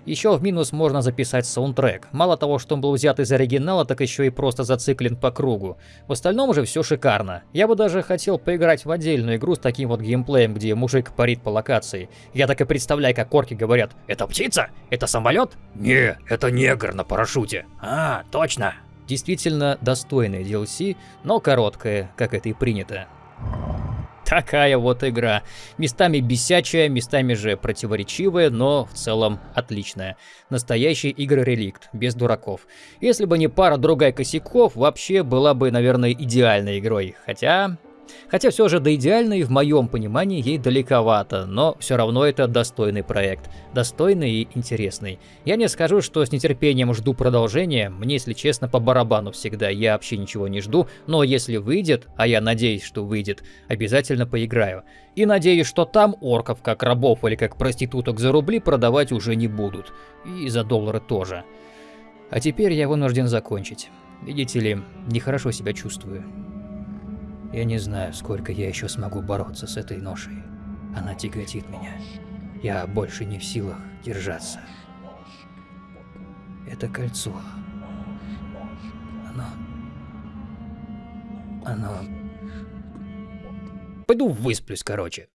Еще в минус можно записать саундтрек. Мало того, что он был взят из оригинала, так еще и просто зациклен по кругу. В остальном же все шикарно. Я бы даже хотел поиграть в отдельную игру с таким вот геймплеем, где мужик парит по локации. Я так и представляю, как орки говорят «Это птица? Это самолет?» «Не, это негр на парашюте». «А, точно!» Действительно достойное DLC, но короткое, как это и принято. Такая вот игра. Местами бесячая, местами же противоречивая, но в целом отличная. Настоящий игра-реликт, без дураков. Если бы не пара другая косяков, вообще была бы, наверное, идеальной игрой. Хотя, Хотя все же до идеальной в моем понимании ей далековато, но все равно это достойный проект. Достойный и интересный. Я не скажу, что с нетерпением жду продолжения, мне, если честно, по барабану всегда, я вообще ничего не жду, но если выйдет, а я надеюсь, что выйдет, обязательно поиграю. И надеюсь, что там орков как рабов или как проституток за рубли продавать уже не будут. И за доллары тоже. А теперь я вынужден закончить. Видите ли, нехорошо себя чувствую. Я не знаю, сколько я еще смогу бороться с этой ношей. Она тяготит меня. Я больше не в силах держаться. Это кольцо. Оно... Оно... Пойду высплюсь, короче.